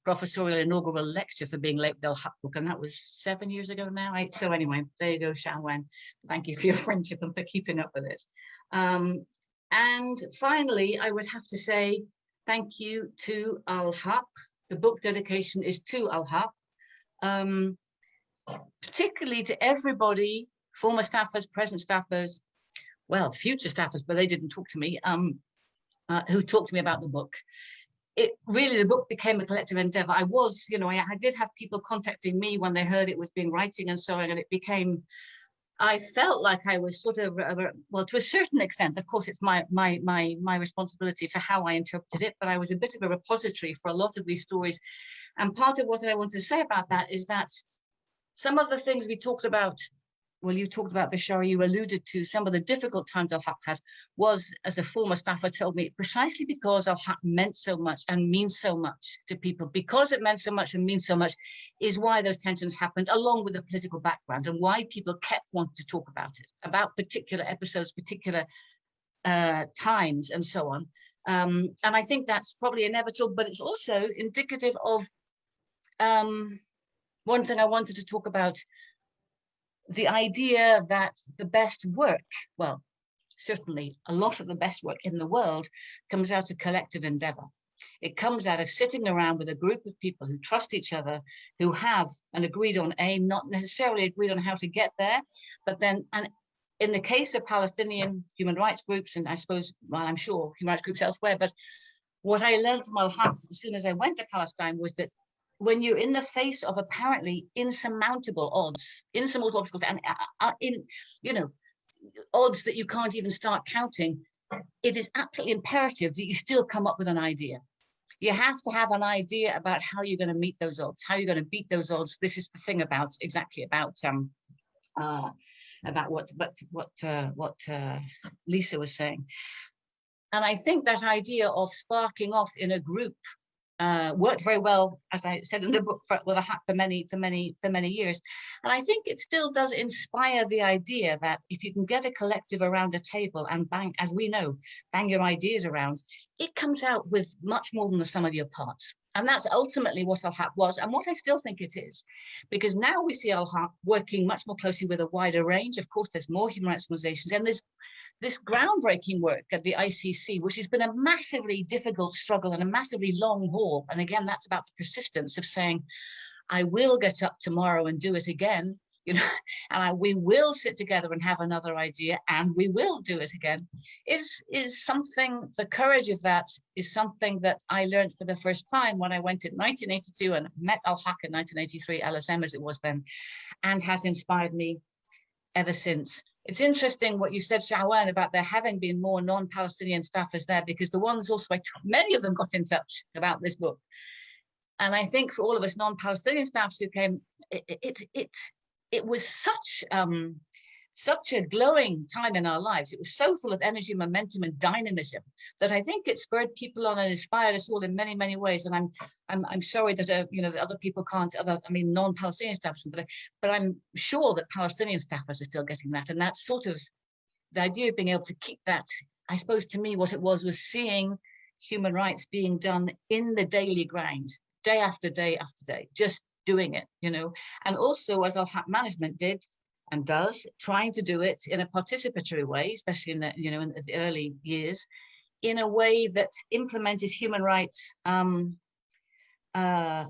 professorial inaugural lecture for being late Del book, and that was seven years ago now. So anyway, there you go, Shawan. Thank you for your friendship and for keeping up with it. Um, and finally, I would have to say thank you to Al Haq. The book dedication is to Al Haq, um, particularly to everybody, former staffers, present staffers, well, future staffers, but they didn't talk to me, um, uh, who talked to me about the book it really the book became a collective endeavor. I was you know I, I, did have people contacting me when they heard it was being writing and so on and it became i felt like i was sort of uh, well to a certain extent of course it's my my my my responsibility for how i interpreted it but i was a bit of a repository for a lot of these stories. And part of what i want to say about that is that some of the things we talked about well, you talked about Bishara, you alluded to some of the difficult times Al Haq had was, as a former staffer told me, precisely because Al Haq meant so much and means so much to people. Because it meant so much and means so much is why those tensions happened, along with the political background and why people kept wanting to talk about it, about particular episodes, particular uh, times and so on. Um, and I think that's probably inevitable, but it's also indicative of um, one thing I wanted to talk about the idea that the best work, well, certainly a lot of the best work in the world comes out of collective endeavor. It comes out of sitting around with a group of people who trust each other, who have an agreed on aim, not necessarily agreed on how to get there, but then, and in the case of Palestinian human rights groups, and I suppose, well, I'm sure human rights groups elsewhere, but what I learned from Al-Haq as soon as I went to Palestine was that when you're in the face of apparently insurmountable odds, insurmountable obstacles, and uh, uh, in, you know, odds that you can't even start counting, it is absolutely imperative that you still come up with an idea. You have to have an idea about how you're going to meet those odds, how you're going to beat those odds. This is the thing about exactly about um, uh, about what what what uh, what uh, Lisa was saying. And I think that idea of sparking off in a group uh, worked very well, as I said in the book, for, with Al Haq for many, for many, for many years. And I think it still does inspire the idea that if you can get a collective around a table and bang, as we know, bang your ideas around, it comes out with much more than the sum of your parts. And that's ultimately what Al Haq was and what I still think it is. Because now we see Al Haq working much more closely with a wider range. Of course, there's more human rights organizations and there's this groundbreaking work at the ICC, which has been a massively difficult struggle and a massively long haul. And again, that's about the persistence of saying, I will get up tomorrow and do it again, you know, and I, we will sit together and have another idea and we will do it again, is, is something, the courage of that is something that I learned for the first time when I went in 1982 and met Al-Haq in 1983, LSM as it was then, and has inspired me ever since. It's interesting what you said, Shawan, about there having been more non-Palestinian staffers there because the ones also, many of them got in touch about this book. And I think for all of us non-Palestinian staffs who came, it, it, it, it was such um, such a glowing time in our lives. It was so full of energy, momentum, and dynamism that I think it spurred people on and inspired us all in many, many ways. And I'm, I'm, I'm sorry that uh, you know that other people can't. Other, I mean, non-Palestinian staffers, but but I'm sure that Palestinian staffers are still getting that. And that's sort of the idea of being able to keep that. I suppose to me, what it was was seeing human rights being done in the daily grind, day after day after day, just doing it, you know. And also, as Haq Management did, and does, trying to do it in a participatory way, especially in the, you know, in the early years, in a way that implemented human rights um, uh,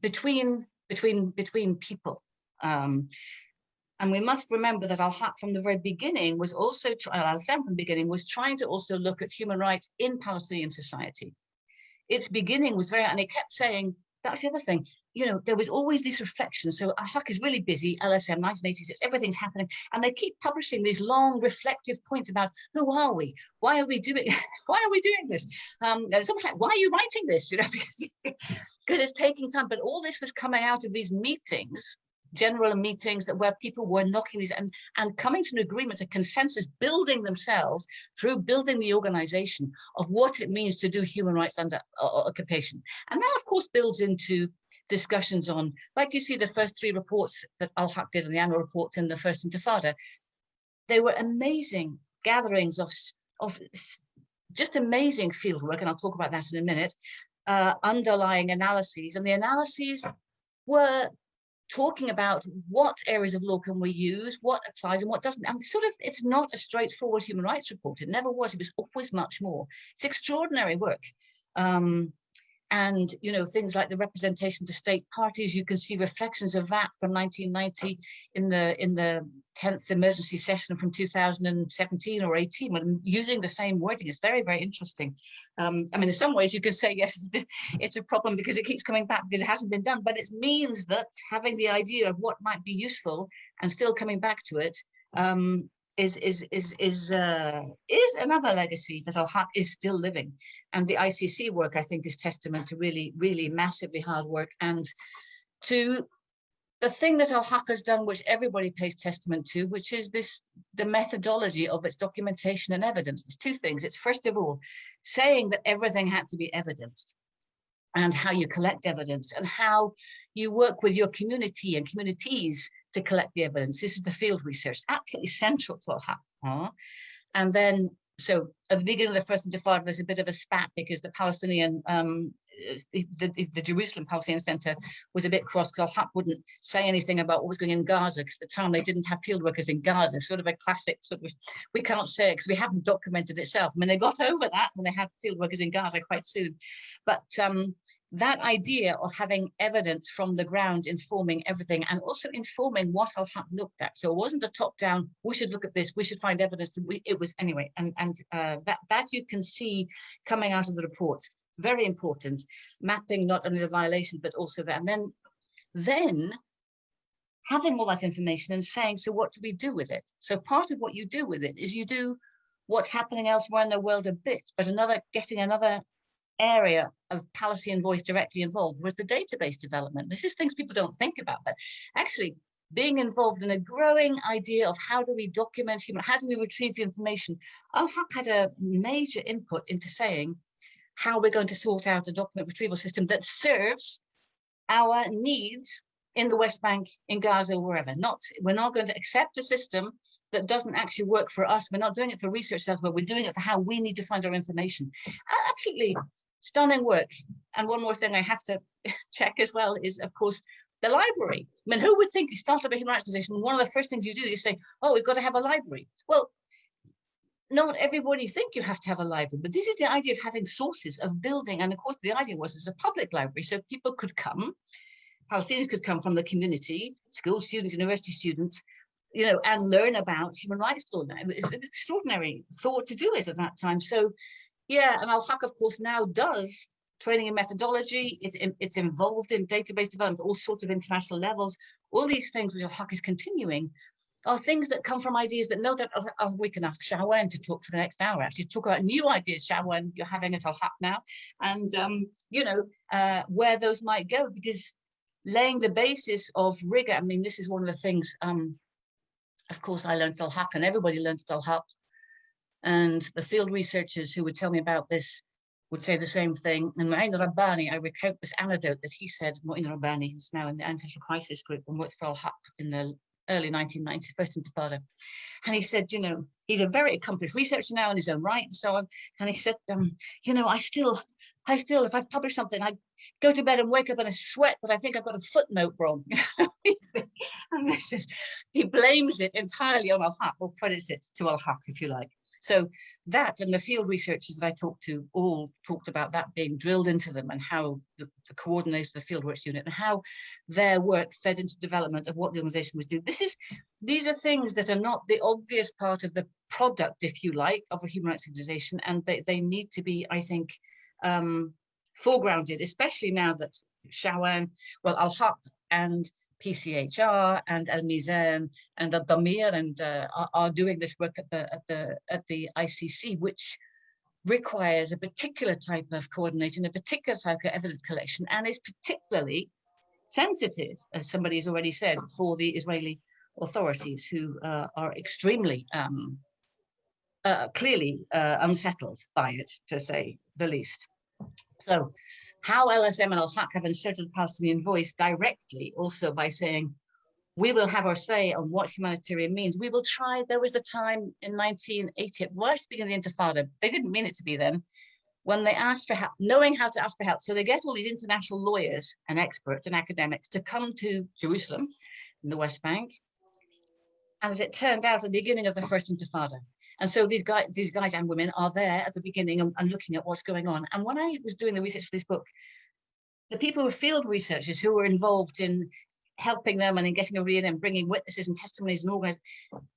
between, between, between people. Um, and we must remember that Al-Haq from the very beginning was also, Al-Sam from the beginning was trying to also look at human rights in Palestinian society. Its beginning was very, and it kept saying, that's the other thing, you know, there was always these reflections. So Al-Haq is really busy, LSM 1986, everything's happening. And they keep publishing these long reflective points about who are we? Why are we doing, why are we doing this? Um, it's almost like, why are you writing this? You know, because it's taking time. But all this was coming out of these meetings general meetings that where people were knocking these and, and coming to an agreement, a consensus, building themselves through building the organization of what it means to do human rights under uh, occupation. And that of course builds into discussions on, like you see the first three reports that Al-Haq did on the annual reports in the first Intifada, they were amazing gatherings of, of just amazing fieldwork, and I'll talk about that in a minute, uh, underlying analyses. And the analyses were talking about what areas of law can we use, what applies and what doesn't. And sort of, it's not a straightforward human rights report. It never was. It was always much more. It's extraordinary work. Um, and you know things like the representation to state parties you can see reflections of that from 1990 in the in the 10th emergency session from 2017 or 18 when using the same wording. It's very very interesting. Um, i mean in some ways you could say yes it's a problem because it keeps coming back because it hasn't been done but it means that having the idea of what might be useful and still coming back to it um, is is is is uh, is another legacy that Al-Haq is still living, and the ICC work I think is testament to really really massively hard work and to the thing that Al-Haq has done, which everybody pays testament to, which is this the methodology of its documentation and evidence. There's two things. It's first of all saying that everything had to be evidenced and how you collect evidence and how you work with your community and communities to collect the evidence. This is the field research, absolutely central to Al-Haq. And then, so at the beginning of the first intifada, there's a bit of a spat because the Palestinian, um, the, the, the, Jerusalem Palestinian Center was a bit cross because Al-Haq wouldn't say anything about what was going on in Gaza because at the time they didn't have field workers in Gaza, sort of a classic sort of, we can't say because we haven't documented itself. I mean, they got over that when they had field workers in Gaza quite soon. But um, that idea of having evidence from the ground informing everything and also informing what Al-Haq looked at. So it wasn't a top down, we should look at this, we should find evidence. It was anyway, and, and uh, that, that you can see coming out of the report. Very important, mapping not only the violation, but also that. And then, then having all that information and saying, so what do we do with it? So part of what you do with it is you do what's happening elsewhere in the world a bit, but another getting another area of Palestinian voice directly involved was the database development. This is things people don't think about, but actually being involved in a growing idea of how do we document human, how do we retrieve the information. Al-Haq had a major input into saying how we're going to sort out a document retrieval system that serves our needs in the West Bank, in Gaza, wherever. Not, we're not going to accept a system that doesn't actually work for us. We're not doing it for research but we're doing it for how we need to find our information. Absolutely stunning work. And one more thing I have to check as well is, of course, the library. I mean, who would think you start up a human rights position? one of the first things you do is say, oh, we've got to have a library. Well, not everybody think you have to have a library, but this is the idea of having sources of building. And of course, the idea was it's a public library, so people could come, Palestinians could come from the community, school students, university students, you know, and learn about human rights law. Now, it's an extraordinary thought to do it at that time. So yeah, and Al-Haq, of course, now does training and methodology. It's, it's involved in database development, all sorts of international levels. All these things which Al-Haq is continuing are things that come from ideas that no doubt oh, we can ask Shawan to talk for the next hour, actually talk about new ideas, Shawan, you're having at Al-Haq now, and, um, you know, uh, where those might go, because laying the basis of rigor, I mean, this is one of the things, um, of course, I learned Al-Haq and everybody learns Al-Haq and the field researchers who would tell me about this would say the same thing. And Mu'in Rabbani, I recount this anecdote that he said, Mu'in Rabbani, who's now in the Anti-Social Crisis Group and worked for Al-Haq in the early 1990s, first intifada. And he said, you know, he's a very accomplished researcher now in his own right and so on. And he said, um, you know, I still, I still, if I publish something, I go to bed and wake up in a sweat, but I think I've got a footnote wrong. and this is, he blames it entirely on Al-Haq, or credits it to Al-Haq, if you like. So that and the field researchers that I talked to all talked about that being drilled into them and how the, the coordinators of the fieldworks unit and how their work fed into development of what the organization was doing. This is, these are things that are not the obvious part of the product, if you like, of a human rights organization. And they, they need to be, I think, um, foregrounded, especially now that Shawan, well, Al-Haq and PCHR and Al Mezan and Al Damir and uh, are, are, doing this work at the at the at the ICC, which requires a particular type of coordination, a particular type of evidence collection, and is particularly sensitive, as somebody has already said, for the Israeli authorities who uh, are extremely um, uh, clearly uh, unsettled by it, to say the least. So how LSM and Al-Haq have inserted the Palestinian voice directly also by saying, we will have our say on what humanitarian means. We will try, there was a time in 1980, right at the beginning of the Intifada, they didn't mean it to be then, when they asked for help, knowing how to ask for help. So they get all these international lawyers and experts and academics to come to Jerusalem in the West Bank. And as it turned out, at the beginning of the first Intifada, and so these guys, these guys and women are there at the beginning and, and, looking at what's going on. And when I was doing the research for this book, the people who were field researchers who were involved in helping them and in getting over in and bringing witnesses and testimonies and all organizing,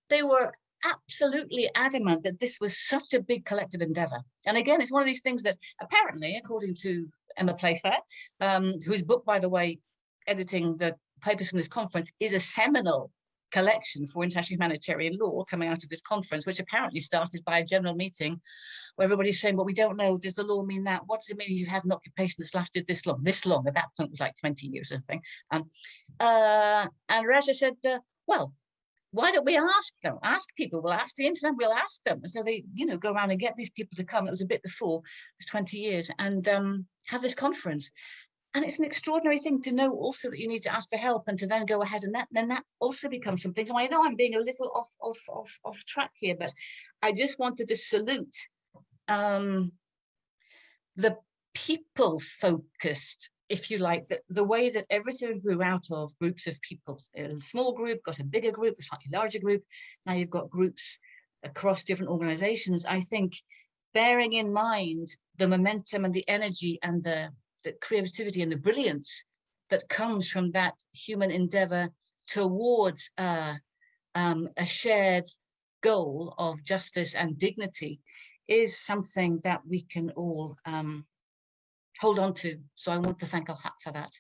they were absolutely adamant that this was such a big collective endeavor. And again, it's one of these things that apparently, according to Emma Playfair, um, whose book, by the way, editing the papers from this conference, is a seminal collection for international humanitarian law coming out of this conference, which apparently started by a general meeting where everybody's saying, well, we don't know, does the law mean that? What does it mean you've had an occupation that's lasted this long? This long, at that point it was like 20 years or something. Um, uh, and Raja said, uh, well, why don't we ask them? Ask people, we'll ask the internet, we'll ask them. And so they, you know, go around and get these people to come. It was a bit before, it was 20 years, and um, have this conference. And it's an extraordinary thing to know also that you need to ask for help and to then go ahead and that then that also becomes something. So I know I'm being a little off off off off track here, but I just wanted to salute um, the people focused, if you like, the, the way that everything grew out of groups of people. A small group got a bigger group, a slightly larger group. Now you've got groups across different organizations. I think bearing in mind the momentum and the energy and the the creativity and the brilliance that comes from that human endeavor towards uh, um, a shared goal of justice and dignity is something that we can all um, hold on to. So I want to thank Al-Haq for that.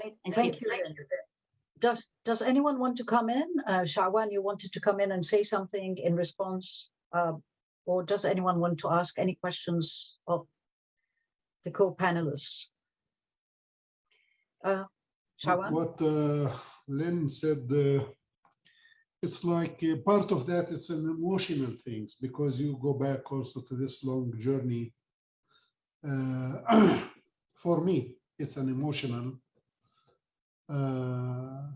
Thank, thank you. Does does anyone want to come in? Uh, Shawan, you wanted to come in and say something in response, uh, or does anyone want to ask any questions of the co-panelists. Uh, what uh, Lynn said, uh, it's like uh, part of that, it's an emotional thing because you go back also to this long journey. Uh, for me, it's an emotional. Uh,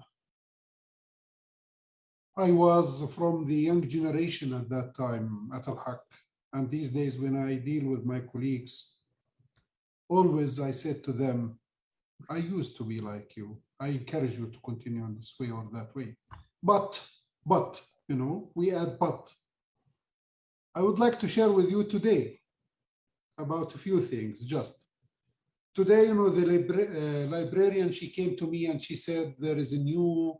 I was from the young generation at that time at Al-Haq. And these days when I deal with my colleagues, always I said to them, I used to be like you. I encourage you to continue in this way or that way. But, but, you know, we add but. I would like to share with you today about a few things, just. Today, you know, the libra uh, librarian, she came to me and she said there is a new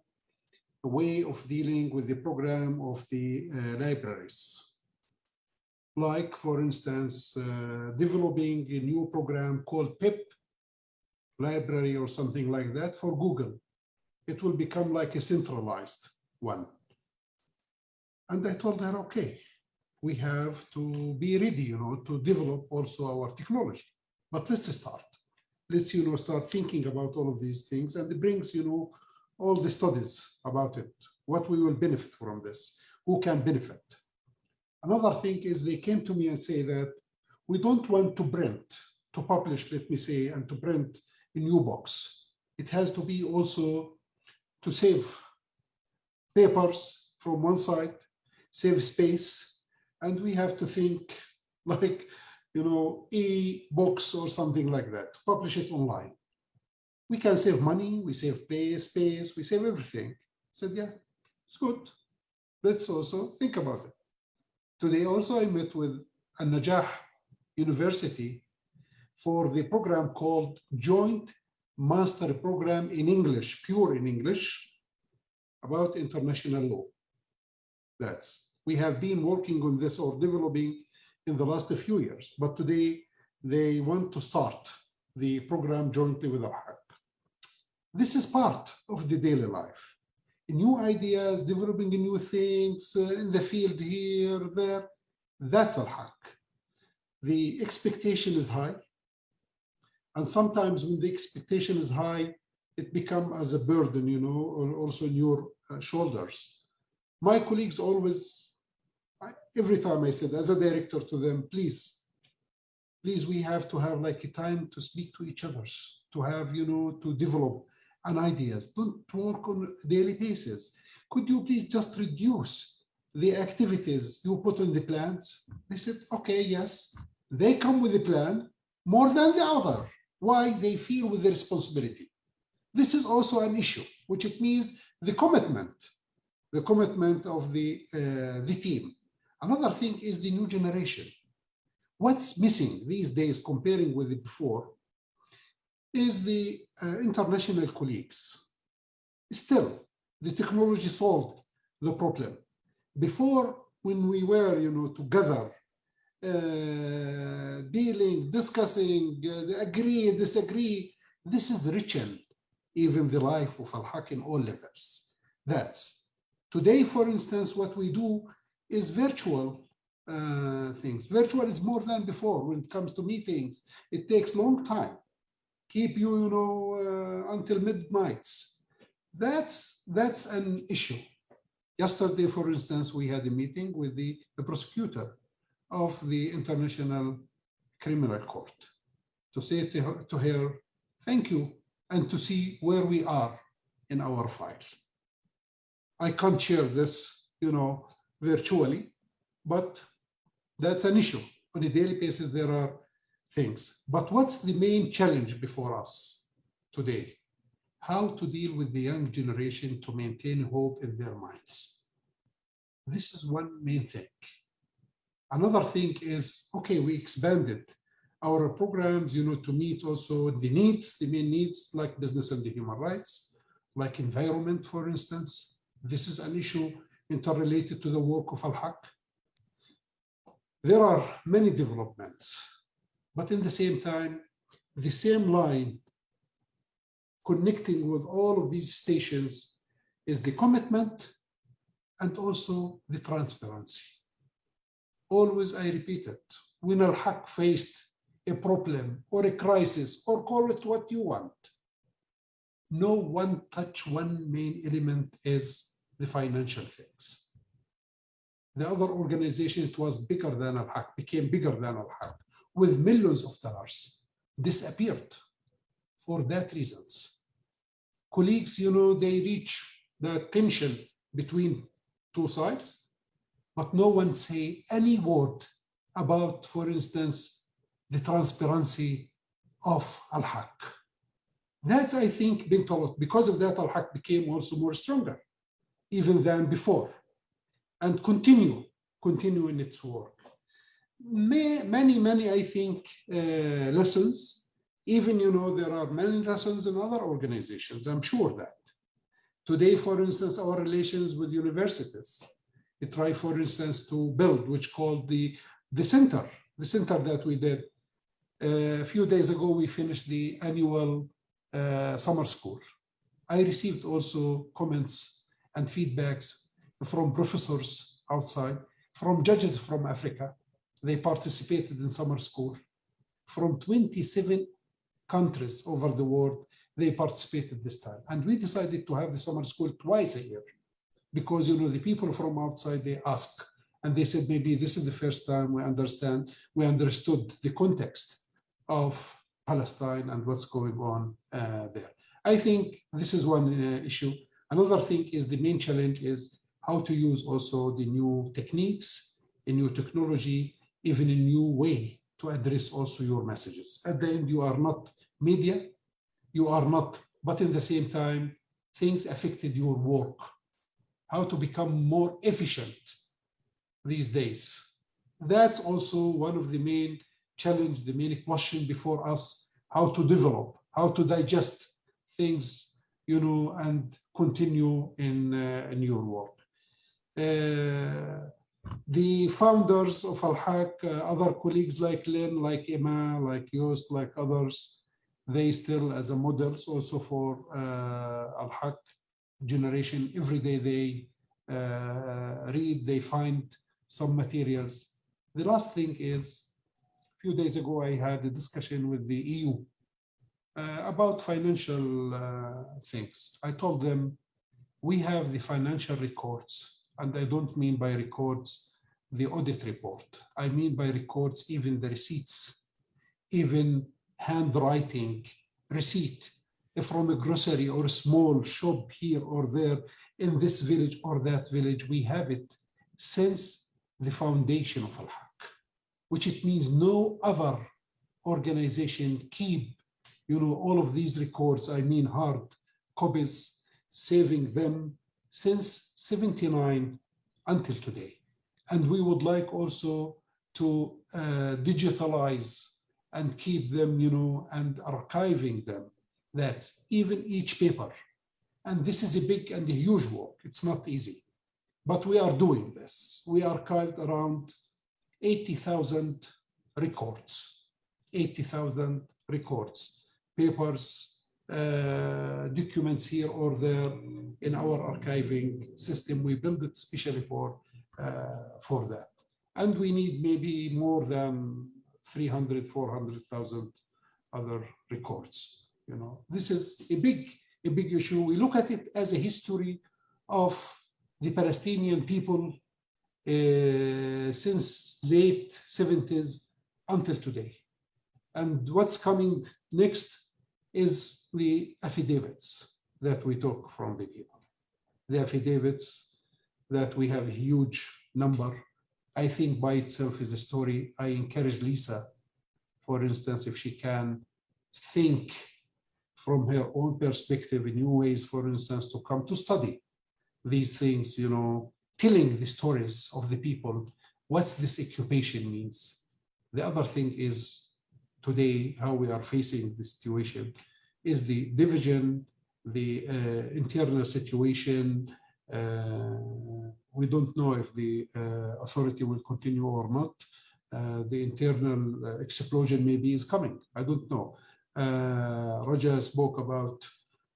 way of dealing with the program of the uh, libraries like, for instance, uh, developing a new program called PIP library or something like that for Google. It will become like a centralized one. And I told her, okay, we have to be ready, you know, to develop also our technology. But let's start. Let's, you know, start thinking about all of these things and it brings, you know, all the studies about it, what we will benefit from this, who can benefit. Another thing is they came to me and say that we don't want to print, to publish, let me say, and to print a new box. It has to be also to save papers from one side, save space, and we have to think like, you know, e-books or something like that, to publish it online. We can save money, we save space, we save everything. I said, yeah, it's good. Let's also think about it. Today also I met with An-Najah University for the program called Joint Master Program in English, pure in English, about international law. That's, we have been working on this or developing in the last few years, but today they want to start the program jointly with Al-Haq. This is part of the daily life. New ideas, developing new things uh, in the field here, there, that's Al-Haq. The expectation is high. And sometimes when the expectation is high, it becomes as a burden, you know, or also in your uh, shoulders. My colleagues always, every time I said as a director to them, please, please, we have to have like a time to speak to each other, to have, you know, to develop an ideas. Don't work on daily basis. Could you please just reduce the activities you put on the plans? They said, okay, yes. They come with a plan more than the other. Why? They feel with the responsibility. This is also an issue, which it means the commitment, the commitment of the, uh, the team. Another thing is the new generation. What's missing these days comparing with the before is the uh, international colleagues. Still, the technology solved the problem. Before, when we were, you know, together, uh, dealing, discussing, uh, agree, disagree, this is written even the life of Al-Haq in all levels. That's today, for instance, what we do is virtual uh, things. Virtual is more than before when it comes to meetings. It takes long time keep you, you know, uh, until midnights. That's, that's an issue. Yesterday, for instance, we had a meeting with the, the prosecutor of the International Criminal Court to say to her, to her, thank you, and to see where we are in our file. I can't share this, you know, virtually, but that's an issue. On a daily basis, there are things. But what's the main challenge before us today? How to deal with the young generation to maintain hope in their minds. This is one main thing. Another thing is, okay, we expanded our programs, you know, to meet also the needs, the main needs like business and the human rights, like environment, for instance. This is an issue interrelated to the work of Al-Haq. There are many developments but in the same time, the same line connecting with all of these stations is the commitment and also the transparency. Always I repeat it, when Al-Haq faced a problem or a crisis or call it what you want, no one touch one main element is the financial things. The other organization, it was bigger than Al-Haq, became bigger than Al-Haq with millions of dollars disappeared for that reasons. Colleagues, you know, they reach the tension between two sides, but no one say any word about, for instance, the transparency of Al-Haq. That's, I think, been told. Because of that, Al-Haq became also more stronger, even than before, and continue, continue in its work may, many, many, I think, uh, lessons. Even, you know, there are many lessons in other organizations, I'm sure that. Today, for instance, our relations with universities, we try, for instance, to build, which called the, the center, the center that we did. Uh, a few days ago, we finished the annual uh, summer school. I received also comments and feedbacks from professors outside, from judges from Africa, they participated in summer school. From 27 countries over the world, they participated this time. And we decided to have the summer school twice a year because, you know, the people from outside, they ask, and they said, maybe this is the first time we understand, we understood the context of Palestine and what's going on uh, there. I think this is one uh, issue. Another thing is the main challenge is how to use also the new techniques, the new technology, even a new way to address also your messages. At the end, you are not media, you are not, but in the same time, things affected your work. How to become more efficient these days. That's also one of the main challenge, the main question before us, how to develop, how to digest things, you know, and continue in, uh, in your work. Uh, the founders of Al-Haq, uh, other colleagues like Lynn, like Emma, like Joost, like others, they still as a models also for uh, Al-Haq generation. Every day they uh, read, they find some materials. The last thing is, a few days ago, I had a discussion with the EU uh, about financial uh, things. I told them, we have the financial records, and I don't mean by records the audit report. I mean by records even the receipts, even handwriting receipt from a grocery or a small shop here or there in this village or that village, we have it since the foundation of Al-Haq, which it means no other organization keep, you know, all of these records, I mean hard copies, saving them since 79 until today. And we would like also to uh, digitalize and keep them, you know, and archiving them. That even each paper. And this is a big and a huge work. It's not easy, but we are doing this. We archived around 80,000 records, 80,000 records, papers, documents here or there in our archiving system. We build it especially for, uh, for that. And we need maybe more than 300, 400,000 other records. You know, this is a big, a big issue. We look at it as a history of the Palestinian people uh, since late 70s until today. And what's coming next is the affidavits that we took from the people. The affidavits that we have a huge number I think by itself is a story. I encourage Lisa, for instance, if she can think from her own perspective in new ways, for instance, to come to study these things, you know, telling the stories of the people, what's this occupation means. The other thing is today, how we are facing the situation is the division, the uh, internal situation, uh, we don't know if the uh, authority will continue or not. Uh, the internal explosion maybe is coming. I don't know. Raja spoke about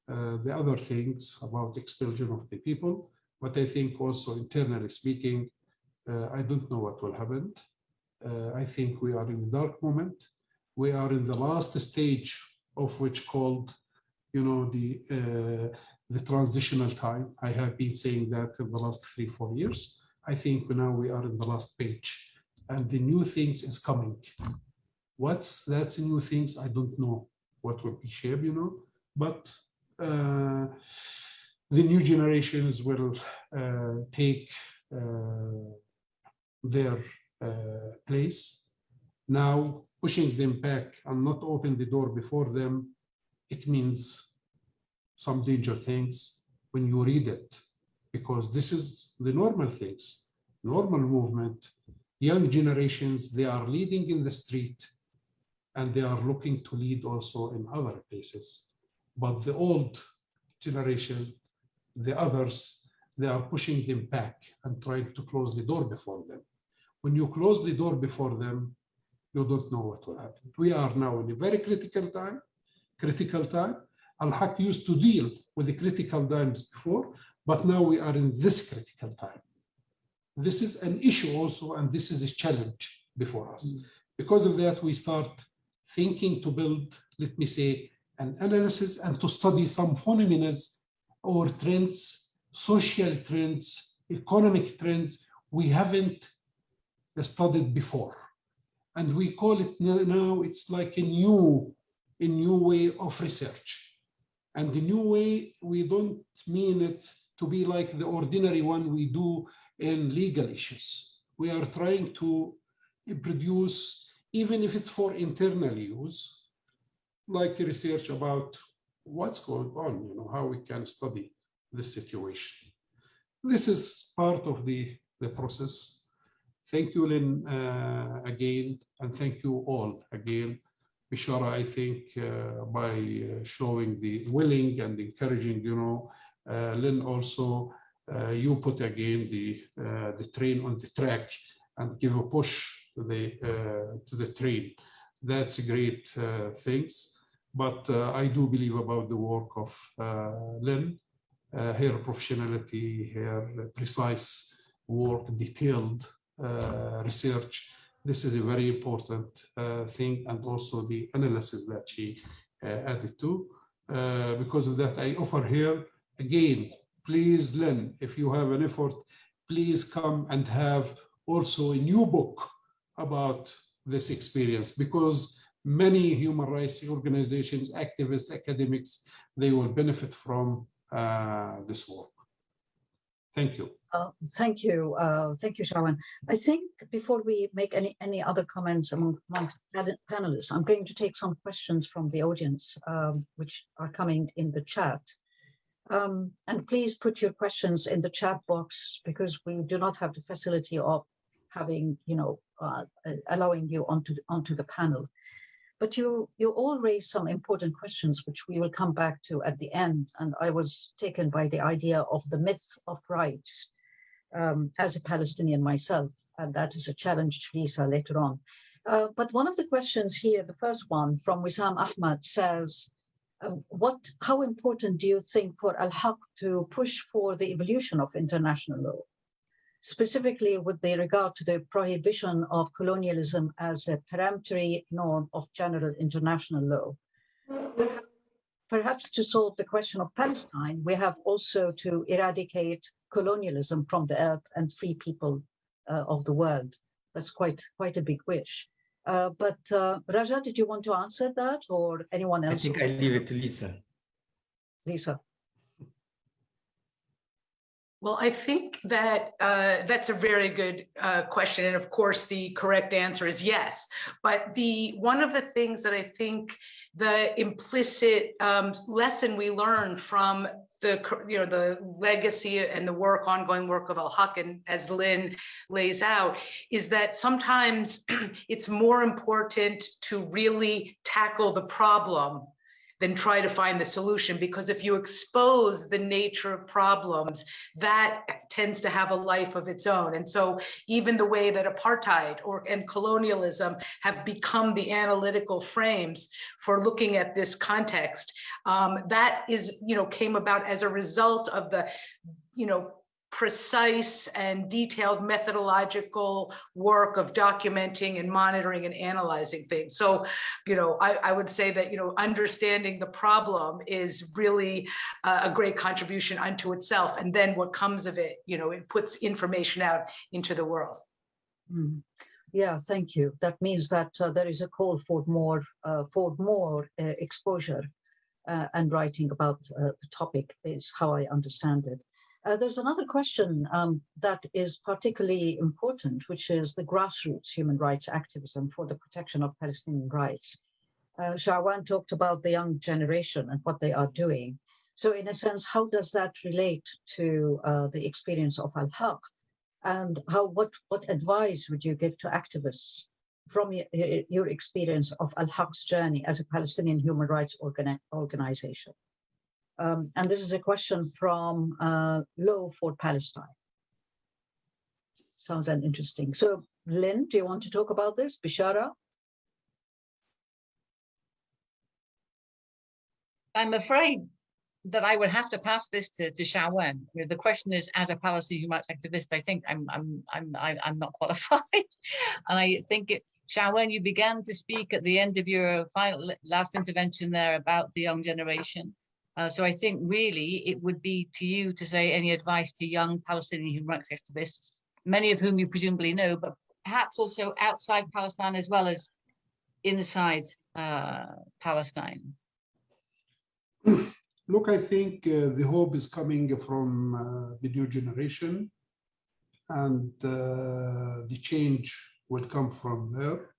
the other things about expulsion of the people, but I think also internally speaking, I don't know what will happen. I think we are in a dark moment. We are in the last stage of which called, you know, the uh, the transitional time. I have been saying that in the last three, four years. I think now we are in the last page and the new things is coming. What's that new things? I don't know what will be shared, you know, but uh, the new generations will uh, take uh, their uh, place. Now pushing them back and not open the door before them, it means some danger things when you read it, because this is the normal things, normal movement. Young generations, they are leading in the street and they are looking to lead also in other places. But the old generation, the others, they are pushing them back and trying to close the door before them. When you close the door before them, you don't know what will happen. We are now in a very critical time, critical time, Al-Haq used to deal with the critical times before, but now we are in this critical time. This is an issue also, and this is a challenge before us. Mm. Because of that, we start thinking to build, let me say, an analysis and to study some phenomena or trends, social trends, economic trends we haven't studied before. And we call it now, it's like a new, a new way of research. And the new way, we don't mean it to be like the ordinary one we do in legal issues. We are trying to produce, even if it's for internal use, like research about what's going on, you know, how we can study this situation. This is part of the, the process. Thank you, Lynn, uh, again, and thank you all again Bishara, I think, uh, by uh, showing the willing and encouraging, you know, uh, Lynn also, you put again the, the train on the track and give a push to the, to the train. That's great things. but uh, I do believe about the work of uh, Lynn, uh, her professionality, her precise work, detailed uh, research. This is a very important uh, thing, and also the analysis that she uh, added to. because of that, I offer here again, please, Lynn, if you have an effort, please come and have also a new book about this experience because many human rights organizations, activists, academics, they will benefit from uh, this work. Thank you. Uh, thank you. Uh, thank you, Shawan. I think before we make any, any other comments among, amongst panelists, I'm going to take some questions from the audience, um, which are coming in the chat. Um, and please put your questions in the chat box because we do not have the facility of having, you know, uh, allowing you onto onto the panel. But you you all raised some important questions, which we will come back to at the end. And I was taken by the idea of the myth of rights um, as a Palestinian myself, and that is a challenge to Lisa later on. Uh, but one of the questions here, the first one from Wissam Ahmad says, uh, what, how important do you think for Al-Haq to push for the evolution of international law? Specifically with the regard to the prohibition of colonialism as a peremptory norm of general international law. Perhaps to solve the question of Palestine, we have also to eradicate colonialism from the earth and free people uh, of the world. That's quite quite a big wish. Uh, but uh, Raja, did you want to answer that or anyone else? I think I leave it to Lisa. Lisa. Well, I think that uh, that's a very good uh, question, and of course, the correct answer is yes. But the one of the things that I think the implicit um, lesson we learned from the you know the legacy and the work, ongoing work of Al Haq, and as Lynn lays out, is that sometimes it's more important to really tackle the problem than try to find the solution. Because if you expose the nature of problems that tends to have a life of its own. And so even the way that apartheid or and colonialism have become the analytical frames for looking at this context um, that is you know came about as a result of the you know precise and detailed methodological work of documenting and monitoring and analyzing things. So, you know, I, I would say that, you know, understanding the problem is really uh, a great contribution unto itself. And then what comes of it, you know, it puts information out into the world. Mm. Yeah, thank you. That means that uh, there is a call for more, uh, for more uh, exposure uh, and writing about uh, the topic is how I understand it. Uh, there's another question um, that is particularly important, which is the grassroots human rights activism for the protection of Palestinian rights. Uh, Shawan talked about the young generation and what they are doing. So in a sense, how does that relate to uh, the experience of Al-Haq? And how, what, what advice would you give to activists from your, your experience of Al-Haq's journey as a Palestinian human rights organi organization? Um, and this is a question from uh, Law for Palestine. Sounds interesting. So Lynn, do you want to talk about this? Bishara? I'm afraid that I would have to pass this to, to know, the question is, as a Palestinian human rights activist, I think I'm I'm I'm I'm not qualified, and I think it, Shawan, you began to speak at the end of your final last intervention there about the young generation, uh, so I think really it would be to you to say any advice to young Palestinian human rights activists, many of whom you presumably know, but perhaps also outside Palestine as well as inside uh, Palestine. Look, I think uh, the hope is coming from uh, the new generation and uh, the change will come from there.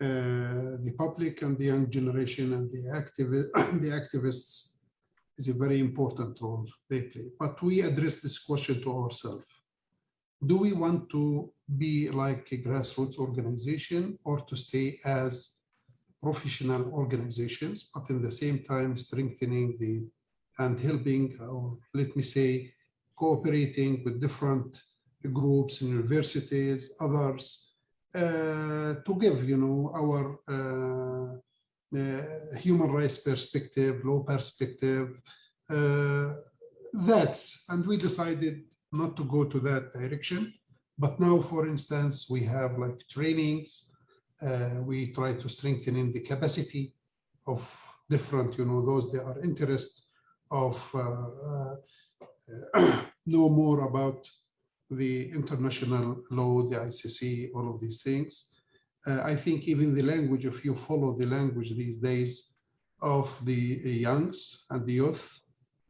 Uh, the public and the young generation and the, activi the activists is a very important role they play. But we address this question to ourselves. Do we want to be like a grassroots organization or to stay as professional organizations, but in the same time strengthening the and helping, or let me say, cooperating with different groups, universities, others, to give, you know, our uh, uh, human rights perspective, law perspective. Uh, that's, and we decided not to go to that direction. But now, for instance, we have like trainings. Uh, we try to strengthen in the capacity of different, you know, those that are interested of uh, uh, know more about the international law, the ICC, all of these things. Uh, I think even the language, if you follow the language these days of the youngs and the youth,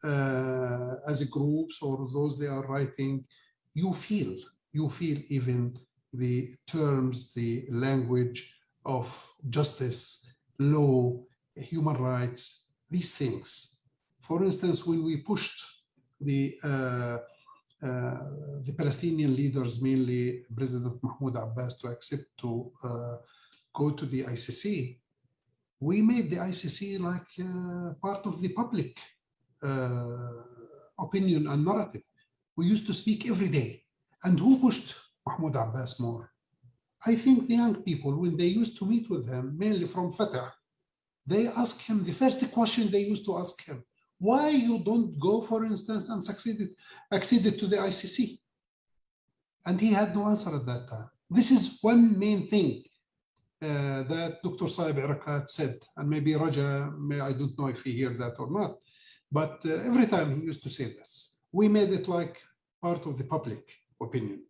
uh, as groups or those they are writing, you feel, you feel even the terms, the language of justice, law, human rights, these things. For instance, when we pushed the uh, the Palestinian leaders, mainly President Mahmoud Abbas, to accept to uh, go to the ICC, we made the ICC like uh, part of the public opinion and narrative. We used to speak every day. And who pushed Mahmoud Abbas more? I think the young people, when they used to meet with him, mainly from Fatah, they ask him, the first question they used to ask him, why you don't go, for instance, and succeeded, acceded to the ICC? And he had no answer at that time. This is one main thing uh, that Dr. Saeb Erekat said, and maybe Raja, may, I don't know if he heard that or not, but uh, every time he used to say this, we made it like part of the public opinion.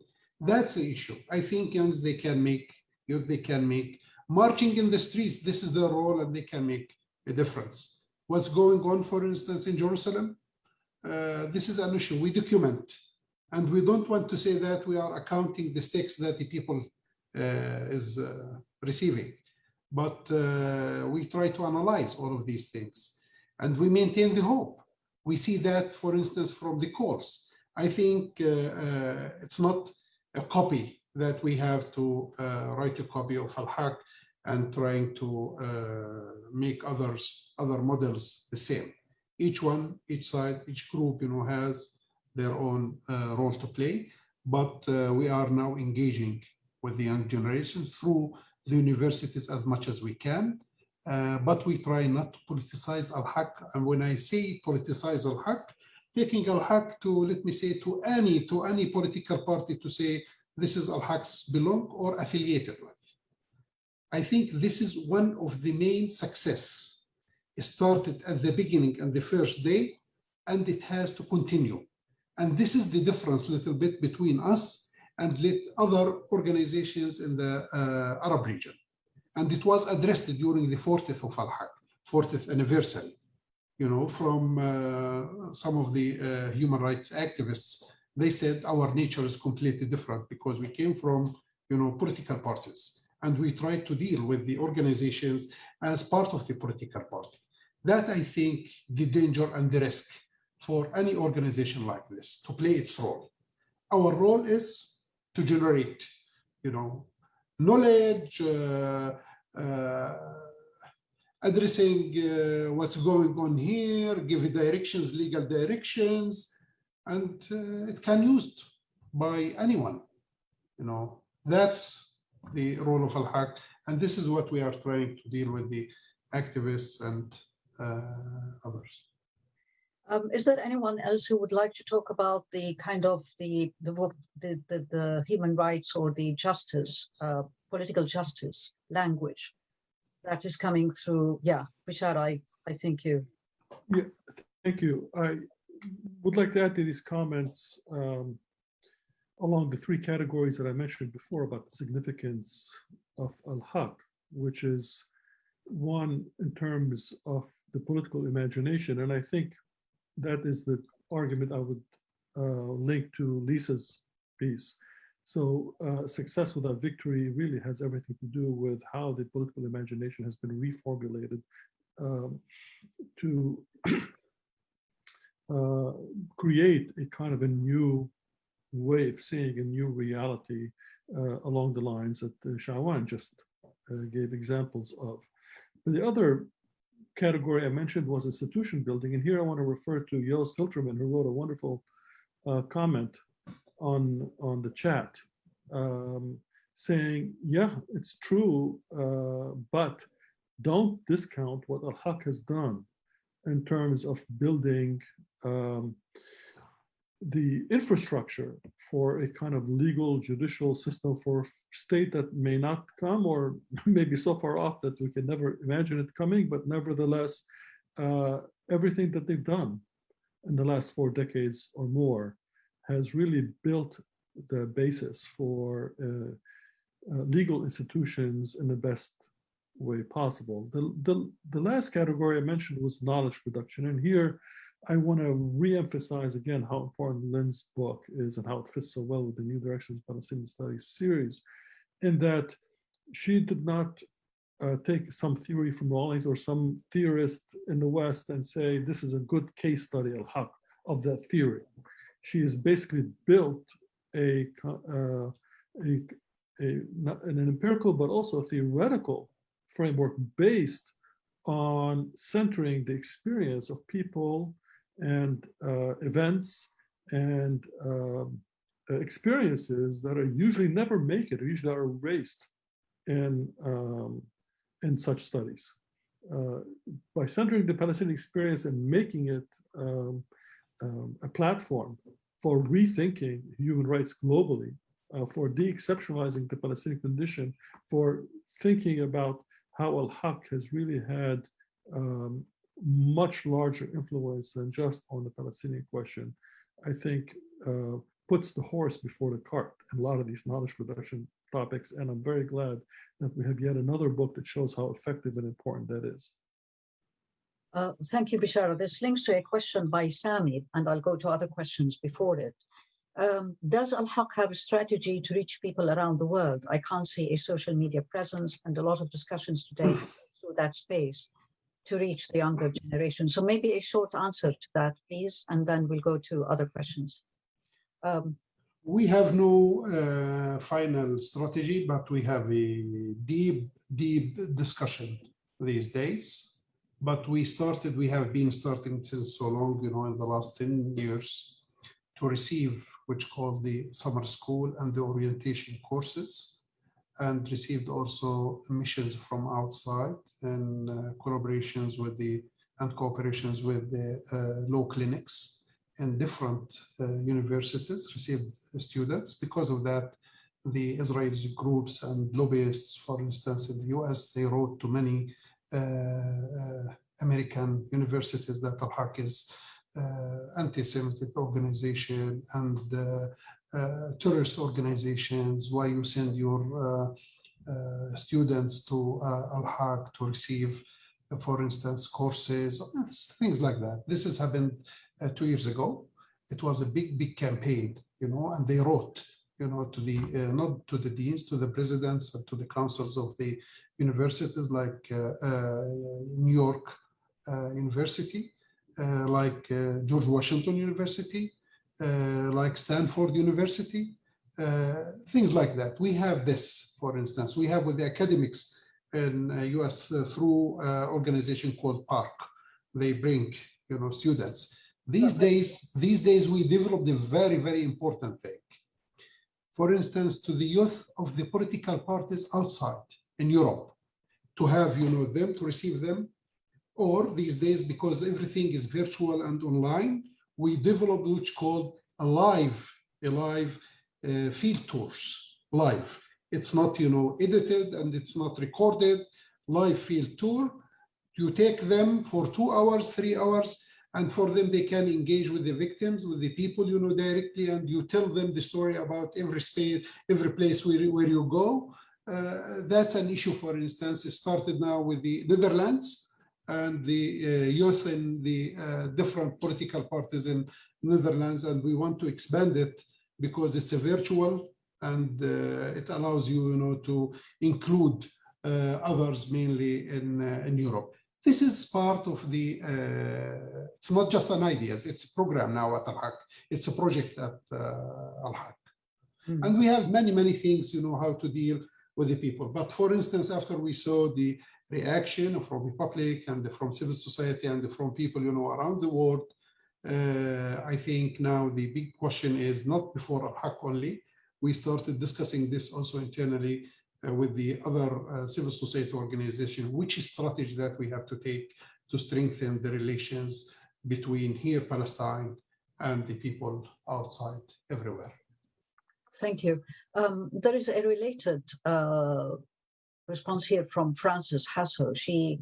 That's the issue. I think youngs, they can make, youth, they can make, marching in the streets, this is their role and they can make a difference what's going on, for instance, in Jerusalem. Uh, this is an issue we document. And we don't want to say that we are accounting the stakes that the people uh, is uh, receiving. But uh, we try to analyze all of these things. And we maintain the hope. We see that, for instance, from the course. I think uh, uh, it's not a copy that we have to write a copy of Al-Haq and trying to uh, make others other models the same. Each one, each side, each group, you know, has their own uh, role to play. But uh, we are now engaging with the young generations through the universities as much as we can. Uh, but we try not to politicize al-Haq. And when I say politicize al-Haq, taking al-Haq to, let me say, to any, to any political party to say, this is al-Haq's belong or affiliated with. I think this is one of the main success. It started at the beginning and the first day, and it has to continue. And this is the difference a little bit between us and other organizations in the uh, Arab region. And it was addressed during the 40th of Al-Haq, 40th anniversary, you know, from uh, some of the uh, human rights activists. They said our nature is completely different because we came from, you know, political parties and we try to deal with the organizations as part of the political party. That I think the danger and the risk for any organization like this to play its role. Our role is to generate, you know, knowledge, uh, uh, addressing uh, what's going on here, give directions, legal directions, and uh, it can used by anyone. You know, that's the role of Al-Haq. And this is what we are trying to deal with the activists and uh, others. Um, is there anyone else who would like to talk about the kind of the the the, the, the human rights or the justice, uh, political justice language that is coming through? Yeah, Richard, I I think you. Yeah, thank you. I would like to add to these comments um, along the three categories that I mentioned before about the significance of al-Haq, which is one in terms of the political imagination. And I think that is the argument I would uh, link to Lisa's piece. So uh, success without victory really has everything to do with how the political imagination has been reformulated um, to uh, create a kind of a new way of seeing a new reality uh, along the lines that uh, Shawan just uh, gave examples of. The other category I mentioned was institution building. And here I want to refer to Joost Hiltermann, who wrote a wonderful uh, comment on, on the chat um, saying, yeah, it's true, uh, but don't discount what Al-Haq has done in terms of building um, the infrastructure for a kind of legal judicial system for a state that may not come or maybe so far off that we can never imagine it coming, but nevertheless, uh, everything that they've done in the last four decades or more has really built the basis for uh, uh, legal institutions in the best way possible. The, the, the last category I mentioned was knowledge production. And here I want to re-emphasize again how important Lynn's book is and how it fits so well with the New Directions Palestinian Studies series, in that she did not uh, take some theory from Rawlings or some theorist in the West and say, this is a good case study al-Haq of that theory. She has basically built a, uh, a, a, an empirical but also a theoretical framework based on centering the experience of people and uh, events and um, experiences that are usually never make it, usually are erased in, um, in such studies. Uh, by centering the Palestinian experience and making it um, um a platform for rethinking human rights globally, uh, for de-exceptionalizing the Palestinian condition, for thinking about how Al-Haq has really had um, much larger influence than just on the Palestinian question, I think uh, puts the horse before the cart in a lot of these knowledge production topics. And I'm very glad that we have yet another book that shows how effective and important that is. Uh, thank you, Bishara. This links to a question by Sami, and I'll go to other questions before it. Um, does Al-Haq have a strategy to reach people around the world? I can't see a social media presence and a lot of discussions today through that space to reach the younger generation. So maybe a short answer to that, please, and then we'll go to other questions. Um, we have no uh, final strategy, but we have a deep, deep discussion these days. But we started, we have been starting since so long, you know, in the last 10 years to receive which called the summer school and the orientation courses and received also missions from outside and uh, collaborations with the and cooperations with the uh, law clinics in different uh, universities received students. Because of that, the Israeli groups and lobbyists, for instance, in the US, they wrote to many uh, uh, American universities that Al-Haq is uh, anti-Semitic organization and uh, tourist organizations, why you send your uh, uh, students to Al-Haq to receive, for instance, courses, things like that. This has happened two years ago. It was a big, big campaign, you know, and they wrote, you know, to the, not to the deans, to the presidents, to the councils of the universities like New York University, like George Washington University, uh, like Stanford University, uh, things like that. We have this, for instance, we have with the academics in US uh, through organization called PARC. They bring, you know, students. These days, these days we developed a very, very important thing. For instance, to the youth of the political parties outside in Europe, to have, you know, them, to receive them, or these days, because everything is virtual and online, we developed which called a live, a live uh, field tours, live. It's not, you know, edited and it's not recorded, live field tour. You take them for two hours, three hours, and for them, they can engage with the victims, with the people, you know, directly, and you tell them the story about every space, every place where, where you go. Uh, that's an issue, for instance, it started now with the Netherlands, and the uh, youth in the uh, different political parties in Netherlands, and we want to expand it because it's a virtual and uh, it allows you, you know, to include others mainly in, in Europe. This is part of the, it's not just an idea, it's a program now at Al-Haq. It's a project at Al-Haq. Mm -hmm. And we have many, many things, you know, how to deal with the people. But for instance, after we saw the reaction from the public and from civil society and from people, you know, around the world. Uh, I think now the big question is not before Al-Haq only. We started discussing this also internally uh, with the other uh, civil society organization, which strategy that we have to take to strengthen the relations between here, Palestine, and the people outside everywhere. Thank you. Um, there is a related uh, response here from Frances Hassel. She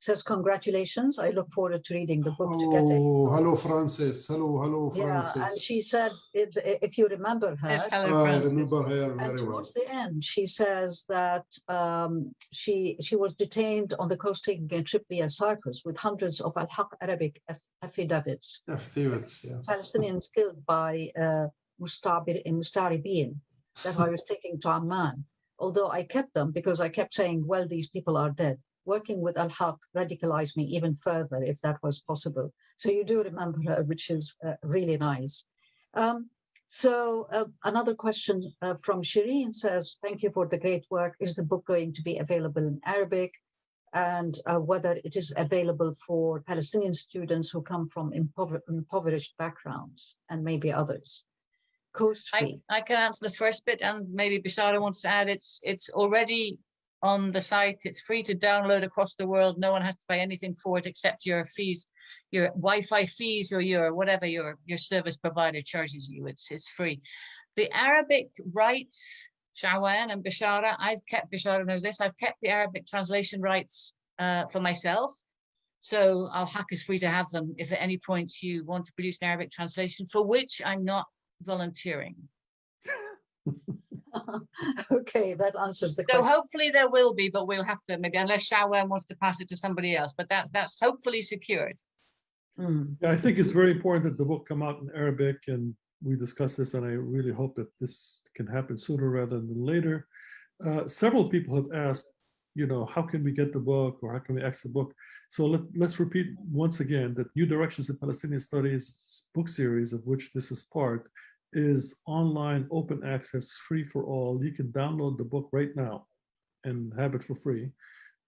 says, congratulations. I look forward to reading the book to get it. Oh, hello, Francis. Hello, hello, Yeah, and she said, if, if you remember her, Yes, hello, I remember her and very well. towards the end, she says that um, she she was detained on the coast taking a trip via Cyprus with hundreds of Al-Haq Arabic affidavits. Affidavits, yes. Palestinians killed by uh, Mustabir- Mustaribin that I was taking to Amman. Although I kept them because I kept saying, well, these people are dead. Working with Al Haq radicalized me even further if that was possible. So you do remember her, which is uh, really nice. Um, so uh, another question uh, from Shireen says, thank you for the great work. Is the book going to be available in Arabic? And uh, whether it is available for Palestinian students who come from impover- impoverished backgrounds and maybe others. Coast I. I can answer the first bit and maybe Bishara wants to add, it's, it's already on the site. It's free to download across the world. No one has to pay anything for it except your fees, your Wi-Fi fees or your whatever your, your service provider charges you. It's, it's free. The Arabic rights, Shawan and Bishara, I've kept, Bishara knows this, I've kept the Arabic translation rights uh, for myself. So Al Haq is free to have them if at any point you want to produce an Arabic translation for which I'm not volunteering. okay, that answers the So question. hopefully there will be, but we'll have to maybe unless Shawan wants to pass it to somebody else, but that's that's hopefully secured. Mm, Yeah, I think it's very important that the book come out in Arabic and we discussed this and I really hope that this can happen sooner rather than later. Uh, several people have asked, you know, how can we get the book or how can we access the book? So let, let's repeat once again that New Directions in Palestinian Studies book series, of which this is part, is online, open access, free for all. You can download the book right now and have it for free.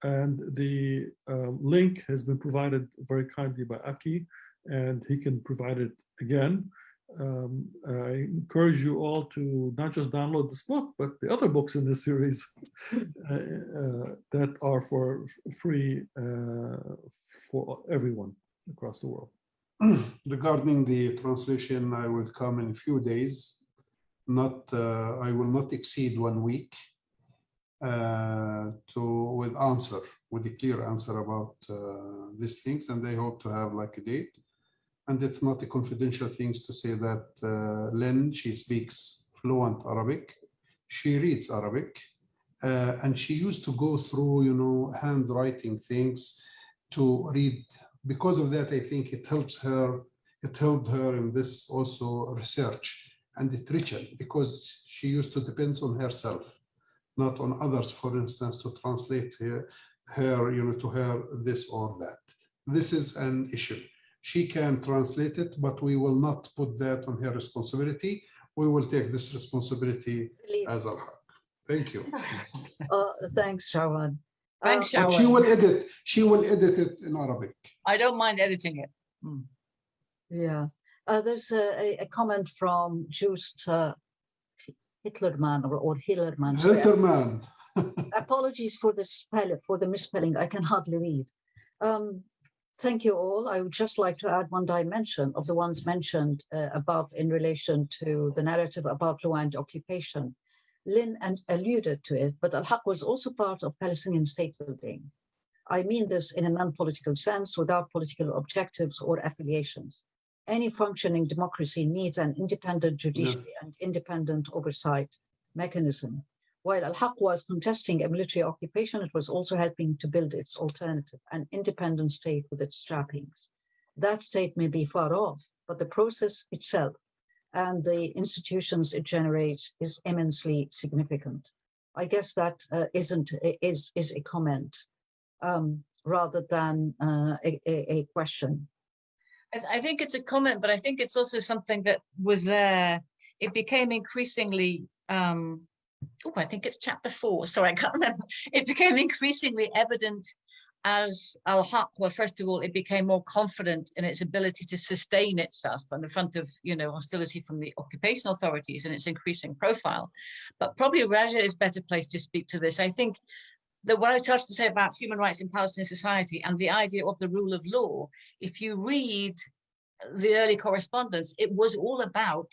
And the uh, link has been provided very kindly by Aki, and he can provide it again. Um, I encourage you all to not just download this book, but the other books in this series uh, uh, that are for free uh, for everyone across the world. Regarding the translation, I will come in a few days. Not, uh, I will not exceed one week uh, to with answer, with a clear answer about uh, these things, and I hope to have like a date. And it's not a confidential thing to say that uh, Lynn, she speaks fluent Arabic, she reads Arabic, uh, and she used to go through, you know, handwriting things to read because of that, I think it helps her, it helped her in this also research and literature because she used to depend on herself, not on others, for instance, to translate her, her, you know, to her this or that. This is an issue. She can translate it, but we will not put that on her responsibility. We will take this responsibility Believe- as a haq. Thank you. Uh, thanks, Shawan. Thanks, But she will edit, she will edit it in Arabic. I don't mind editing it. Yeah, uh, there's a, a, a comment from Joost uh, Hitlerman or, or Hillerman. sorry, Hiltermann. Apologies for the spell for the misspelling. I can hardly read. Um, thank you all. I would just like to add one dimension of the ones mentioned uh, above in relation to the narrative about Rwanda occupation. Lynn and alluded to it, but Al-Haq was also part of Palestinian state building. I mean this in a non-political sense, without political objectives or affiliations. Any functioning democracy needs an independent judiciary and independent oversight mechanism. While Al-Haq was contesting a military occupation, it was also helping to build its alternative, an independent state with its trappings. That state may be far off, but the process itself and the institutions it generates is immensely significant. I guess that uh, isn't is is a comment um, rather than uh, a, a, a question. I, th- I think it's a comment, but I think it's also something that was there. It became increasingly. Um, oh, I think it's chapter four. Sorry, I can't remember. It became increasingly evident as Al-Haq, well, first of all, it became more confident in its ability to sustain itself on the front of, you know, hostility from the occupation authorities and its increasing profile. But probably Raja is better placed to speak to this. I think that what I started to say about human rights in Palestinian society and the idea of the rule of law, if you read the early correspondence, it was all about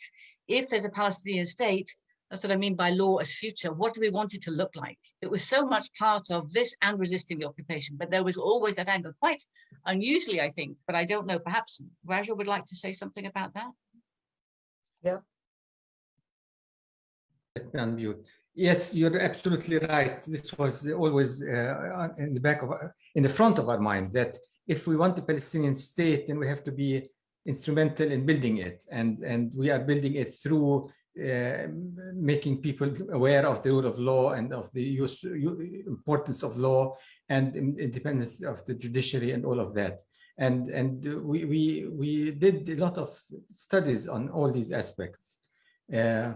if there's a Palestinian state, that's what I mean by law as future. What do we want it to look like? It was so much part of this and resisting the occupation, but there was always that angle, quite unusually, I think, but I don't know, perhaps Raja would like to say something about that? Yeah. Unmute. Yes, you're absolutely right. This was always uh, in the back of, in the front of our mind that if we want a Palestinian state, then we have to be instrumental in building it. And, and we are building it through uh, making people aware of the rule of law and of the use, importance of law and independence of the judiciary and all of that. And, and we, we, we did a lot of studies on all these aspects. Uh,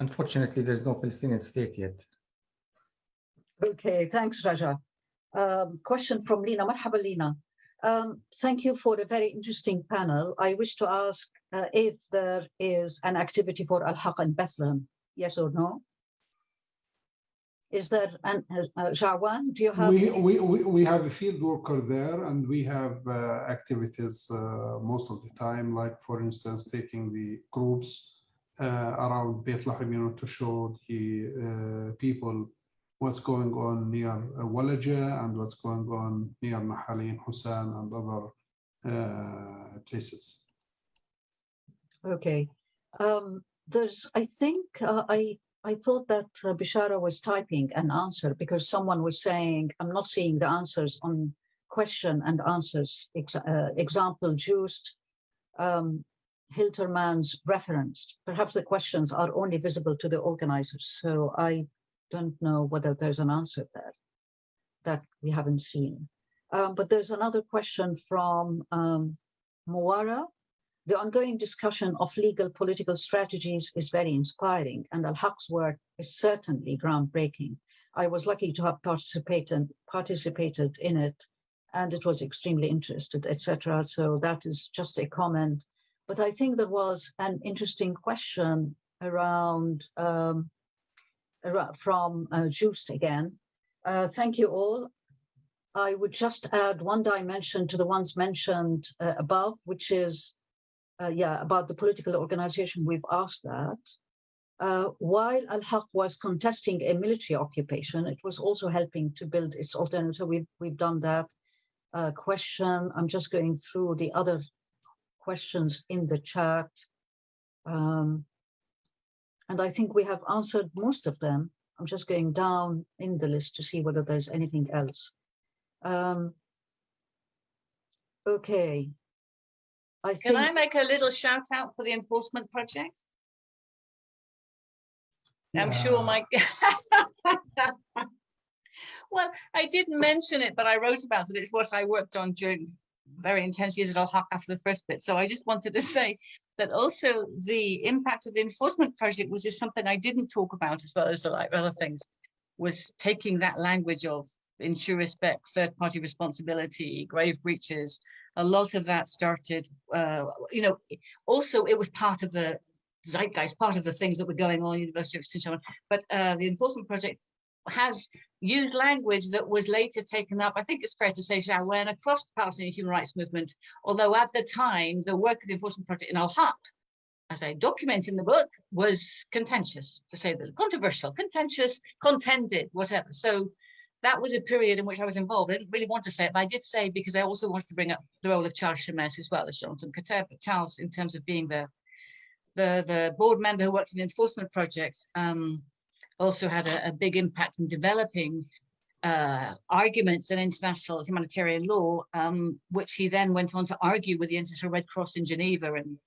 unfortunately, there's no Palestinian state yet. Okay, thanks, Raja. Um, question from Lina. Marhaba, Lina. Um, thank you for a very interesting panel. I wish to ask uh, if there is an activity for Al-Haq in Bethlehem, yes or no? Is there an, uh, uh Shawan, do you have? We, we, we, we have a field worker there and we have uh, activities uh, most of the time, like for instance, taking the groups uh, around Beit Lahem, you know, to show the people what's going on near uh, Walaja and what's going on near Nahalin, Hussan and other uh, places. Okay. Um, there's, I think, uh, I I thought that uh, Bishara was typing an answer because someone was saying, I'm not seeing the answers on question and answers ex uh, example used um, Hiltermann's referenced. Perhaps the questions are only visible to the organizers. So I don't know whether there's an answer there that we haven't seen. Um, but there's another question from um, Muara. The ongoing discussion of legal political strategies is very inspiring, and Al-Haq's work is certainly groundbreaking. I was lucky to have participated, participated in it, and it was extremely interested, etc. So that is just a comment. But I think there was an interesting question around um, from uh, again. Uh, thank you all. I would just add one dimension to the ones mentioned uh, above, which is, uh, yeah, about the political organization. We've asked that. Uh, while Al-Haq was contesting a military occupation, it was also helping to build its alternative. We've, we've done that. Uh, question, I'm just going through the other questions in the chat. Um, and I think we have answered most of them. I'm just going down in the list to see whether there's anything else. Um, okay. I Can. I make a little shout out for the enforcement project? Yeah. I'm sure my well, I didn't mention it, but I wrote about it. It's what I worked on during very intense years at Al-Haq after the first bit. So I just wanted to say that also the impact of the enforcement project was just something I didn't talk about as well as the like other things, was taking that language of ensure respect, third party responsibility, grave breaches. A lot of that started, uh, you know, also it was part of the zeitgeist, part of the things that were going on University of Extension. But uh, the enforcement project has used language that was later taken up, I think it's fair to say, Shawan, across the Palestinian human rights movement, although at the time, the work of the Enforcement Project in Al-Haq, as I document in the book, was contentious, to say the controversial, contentious, contended, whatever. So that was a period in which I was involved. I didn't really want to say it, but I did say because I also wanted to bring up the role of Charles Shammas as well as Jonathan but Charles in terms of being the the, the board member who worked in the enforcement project, um, also had a, a big impact in developing uh, arguments in international humanitarian law, um, which he then went on to argue with the International Red Cross in Geneva and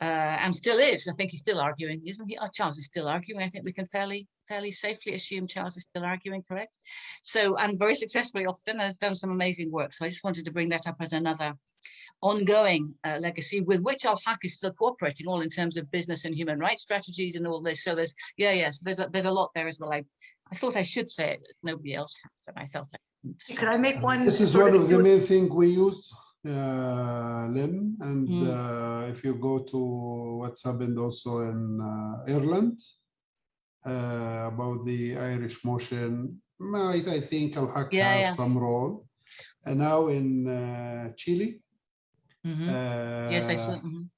uh, and still is. I think he's still arguing, isn't he? Oh, Charles is still arguing. I think we can fairly fairly safely assume Charles is still arguing, correct? So, and very successfully often has done some amazing work. So I just wanted to bring that up as another ongoing uh, legacy with which Al-Haq is still cooperating all in terms of business and human rights strategies and all this. So there's, yeah, yes, there's a, there's a lot there as well. I, I thought I should say it, nobody else has, and I felt I couldn't. I make one? This is one of the main thing we use, uh, Lynn, and Mm. uh, if you go to what's happened also in uh, Ireland uh, about the Irish motion, I, I think Al-Haq Yeah, has yeah. some role. And now in uh, Chile, Mhm. Yes, I saw. uh, mhm.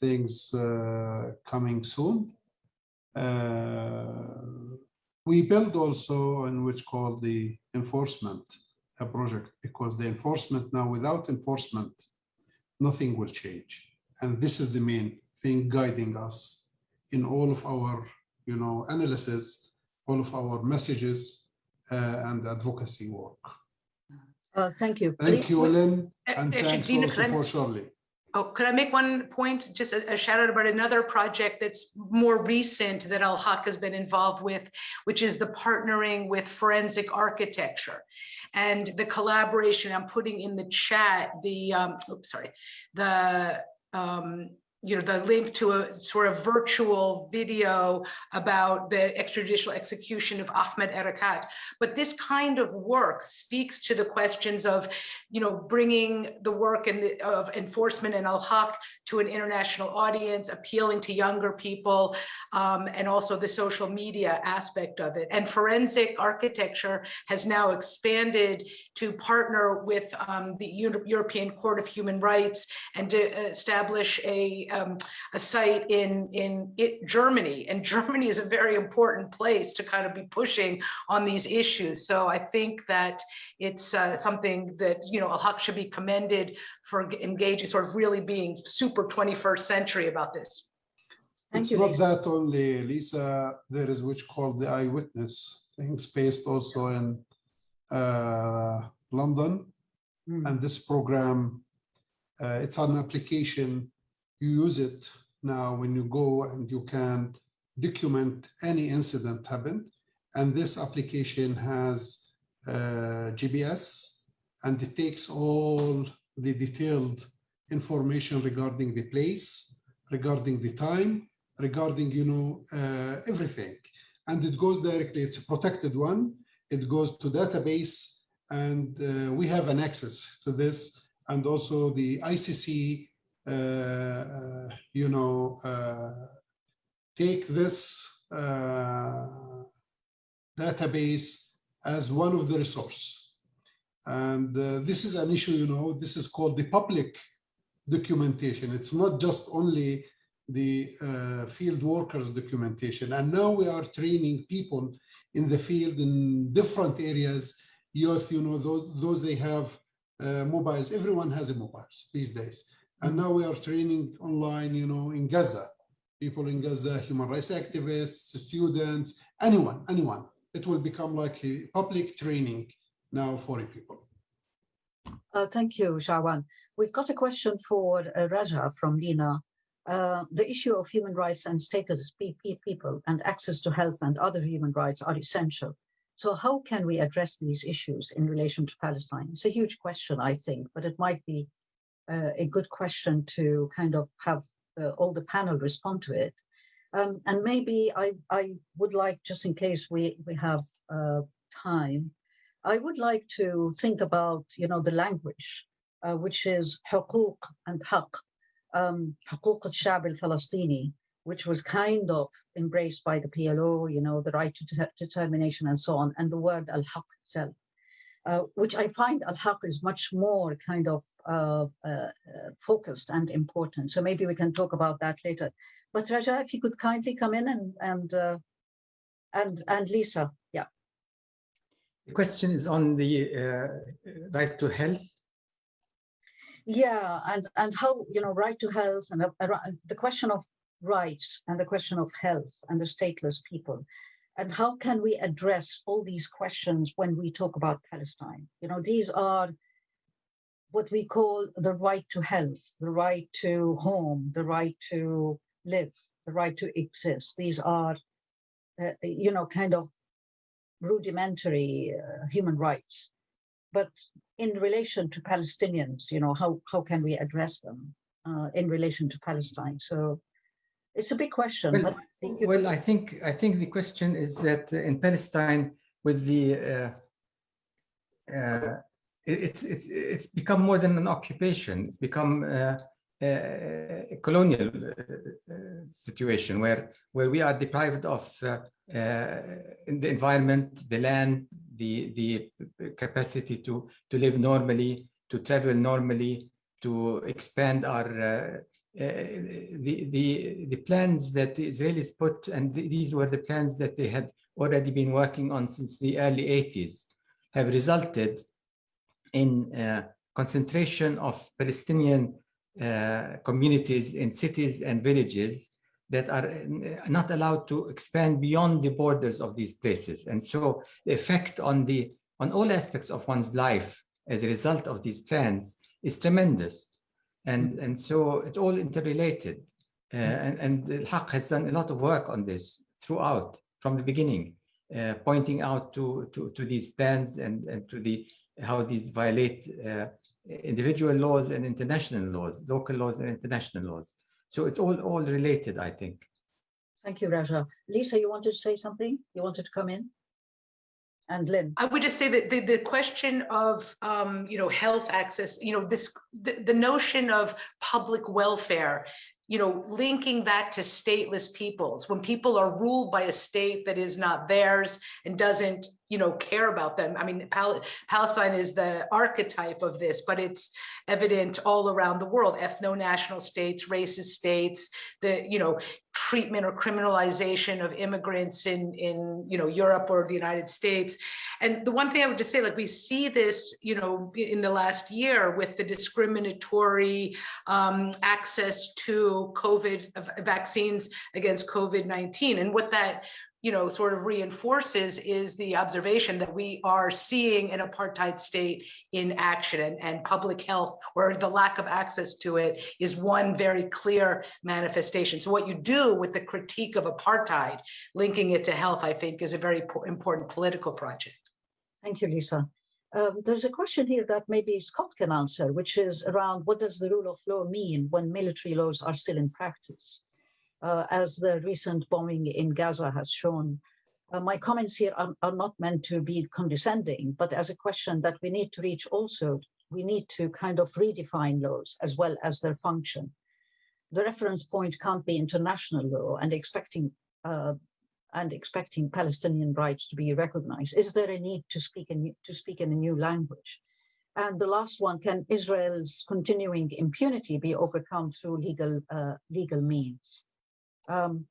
things uh, coming soon. Uh, We build also in which called the enforcement uh, project because the enforcement now without enforcement, nothing will change. And this is the main thing guiding us in all of our, you know, analysis, all of our messages uh, and advocacy work. Uh, thank you. Thank you, Ellen, Uh, and thanks also for Shirley. Oh, could I make one point, just a, a shout out about another project that's more recent that Al Haq has been involved with, which is the partnering with forensic architecture and the collaboration. I'm putting in the chat the, um, oops, sorry, the, um, you know, the link to a sort of virtual video about the extrajudicial execution of Ahmed Erekat. But this kind of work speaks to the questions of you know, bringing the work and the, of enforcement and al-Haq to an international audience, appealing to younger people, um, and also the social media aspect of it. And forensic architecture has now expanded to partner with um, the Eu- European Court of Human Rights and to establish a, um, a site in, in it, Germany. And Germany is a very important place to kind of be pushing on these issues. So I think that it's uh, something that you know Al-Haq should be commended for engaging, sort of really being super 21st century about this. Thank It's you, not Lisa. that only, Lisa, there is which called the eyewitness things based also in uh, London. Mm. And this program, uh, it's an application. You use it now when you go and you can document any incident happened. And this application has uh, GPS and it takes all the detailed information regarding the place, regarding the time, regarding, you know, uh, everything. And it goes directly, it's a protected one. It goes to database and uh, we have an access to this. And also the ICC, you know, uh, take this uh, database as one of the resource. And uh, this is an issue, you know, this is called the public documentation. It's not just only the uh, field workers documentation. And now we are training people in the field in different areas, youth, you know, those, those they have uh, mobiles. Everyone has a mobiles these days. And now we are training online, you know, in Gaza, people in Gaza, human rights activists, students, anyone, anyone. It will become like a public training now for people. Uh, thank you, Shawan. We've got a question for uh, Raja from Lina. Uh, the issue of human rights and status pe- pe- people and access to health and other human rights are essential. So how can we address these issues in relation to Palestine? It's a huge question, I think, but it might be uh, a good question to kind of have uh, all the panel respond to it. Um, and maybe I, I would like, just in case we, we have uh, time, I would like to think about, you know, the language, uh, which is حقوق and حق, um, حقوق الشعب الفلسطيني, which was kind of embraced by the PLO, you know, the right to de- determination and so on, and the word al-haq itself, uh, which I find al-haq is much more kind of uh, uh, focused and important. So maybe we can talk about that later. But Raja, if you could kindly come in and and uh, and and Lisa, yeah. The question is on the uh, right to health. Yeah, and and how you know right to health and the question of rights and the question of health and the stateless people, and how can we address all these questions when we talk about Palestine? You know, these are what we call the right to health, the right to home, the right to live, the right to exist. These are, uh, you know, kind of rudimentary uh, human rights. But in relation to Palestinians, you know, how, how can we address them uh, in relation to Palestine? So it's a big question. Well, but I think well, I think I think the question is that uh, in Palestine, with the uh, uh, it's it's it's become more than an occupation. It's become uh, a a colonial uh, uh, situation where where we are deprived of uh, uh, the environment, the land, the the capacity to to live normally, to travel normally, to expand our uh, uh, the the the plans that the Israelis put, and th- these were the plans that they had already been working on since the early 80s, have resulted in uh, concentration of Palestinian uh, communities in cities and villages that are uh, not allowed to expand beyond the borders of these places. And so the effect on the on all aspects of one's life as a result of these plans is tremendous. And, and so it's all interrelated. Uh, and, and the Haq has done a lot of work on this throughout from the beginning, uh, pointing out to, to, to these plans and, and to the how these violate uh, individual laws and international laws, local laws and international laws. So it's all, all related, I think. Thank you, Raja. Lisa, you wanted to say something? You wanted to come in? And Lynn? I would just say that the, the question of, um, you know, health access, you know, this, the, the notion of public welfare, you know, linking that to stateless peoples, when people are ruled by a state that is not theirs and doesn't, you know, care about them. I mean, Pal- Palestine is the archetype of this, but it's evident all around the world, ethno-national states, racist states, the, you know, treatment or criminalization of immigrants in, in, you know, Europe or the United States. And the one thing I would just say, like we see this, you know, in the last year with the discriminatory um, access to COVID vaccines against COVID-19. And what that you know, sort of reinforces is the observation that we are seeing an apartheid state in action and, and public health or the lack of access to it is one very clear manifestation. So what you do with the critique of apartheid, linking it to health, I think is a very important political project. Thank you, Lisa. Um, there's a question here that maybe Scott can answer, which is around what does the rule of law mean when military laws are still in practice? Uh, as the recent bombing in Gaza has shown, uh, my comments here are, are not meant to be condescending, but as a question that we need to reach also, we need to kind of redefine laws as well as their function. The reference point can't be international law and expecting uh, and expecting Palestinian rights to be recognized? Is there a need to speak in, to speak in a new language? And the last one, can Israel's continuing impunity be overcome through legal, uh, legal means? Um,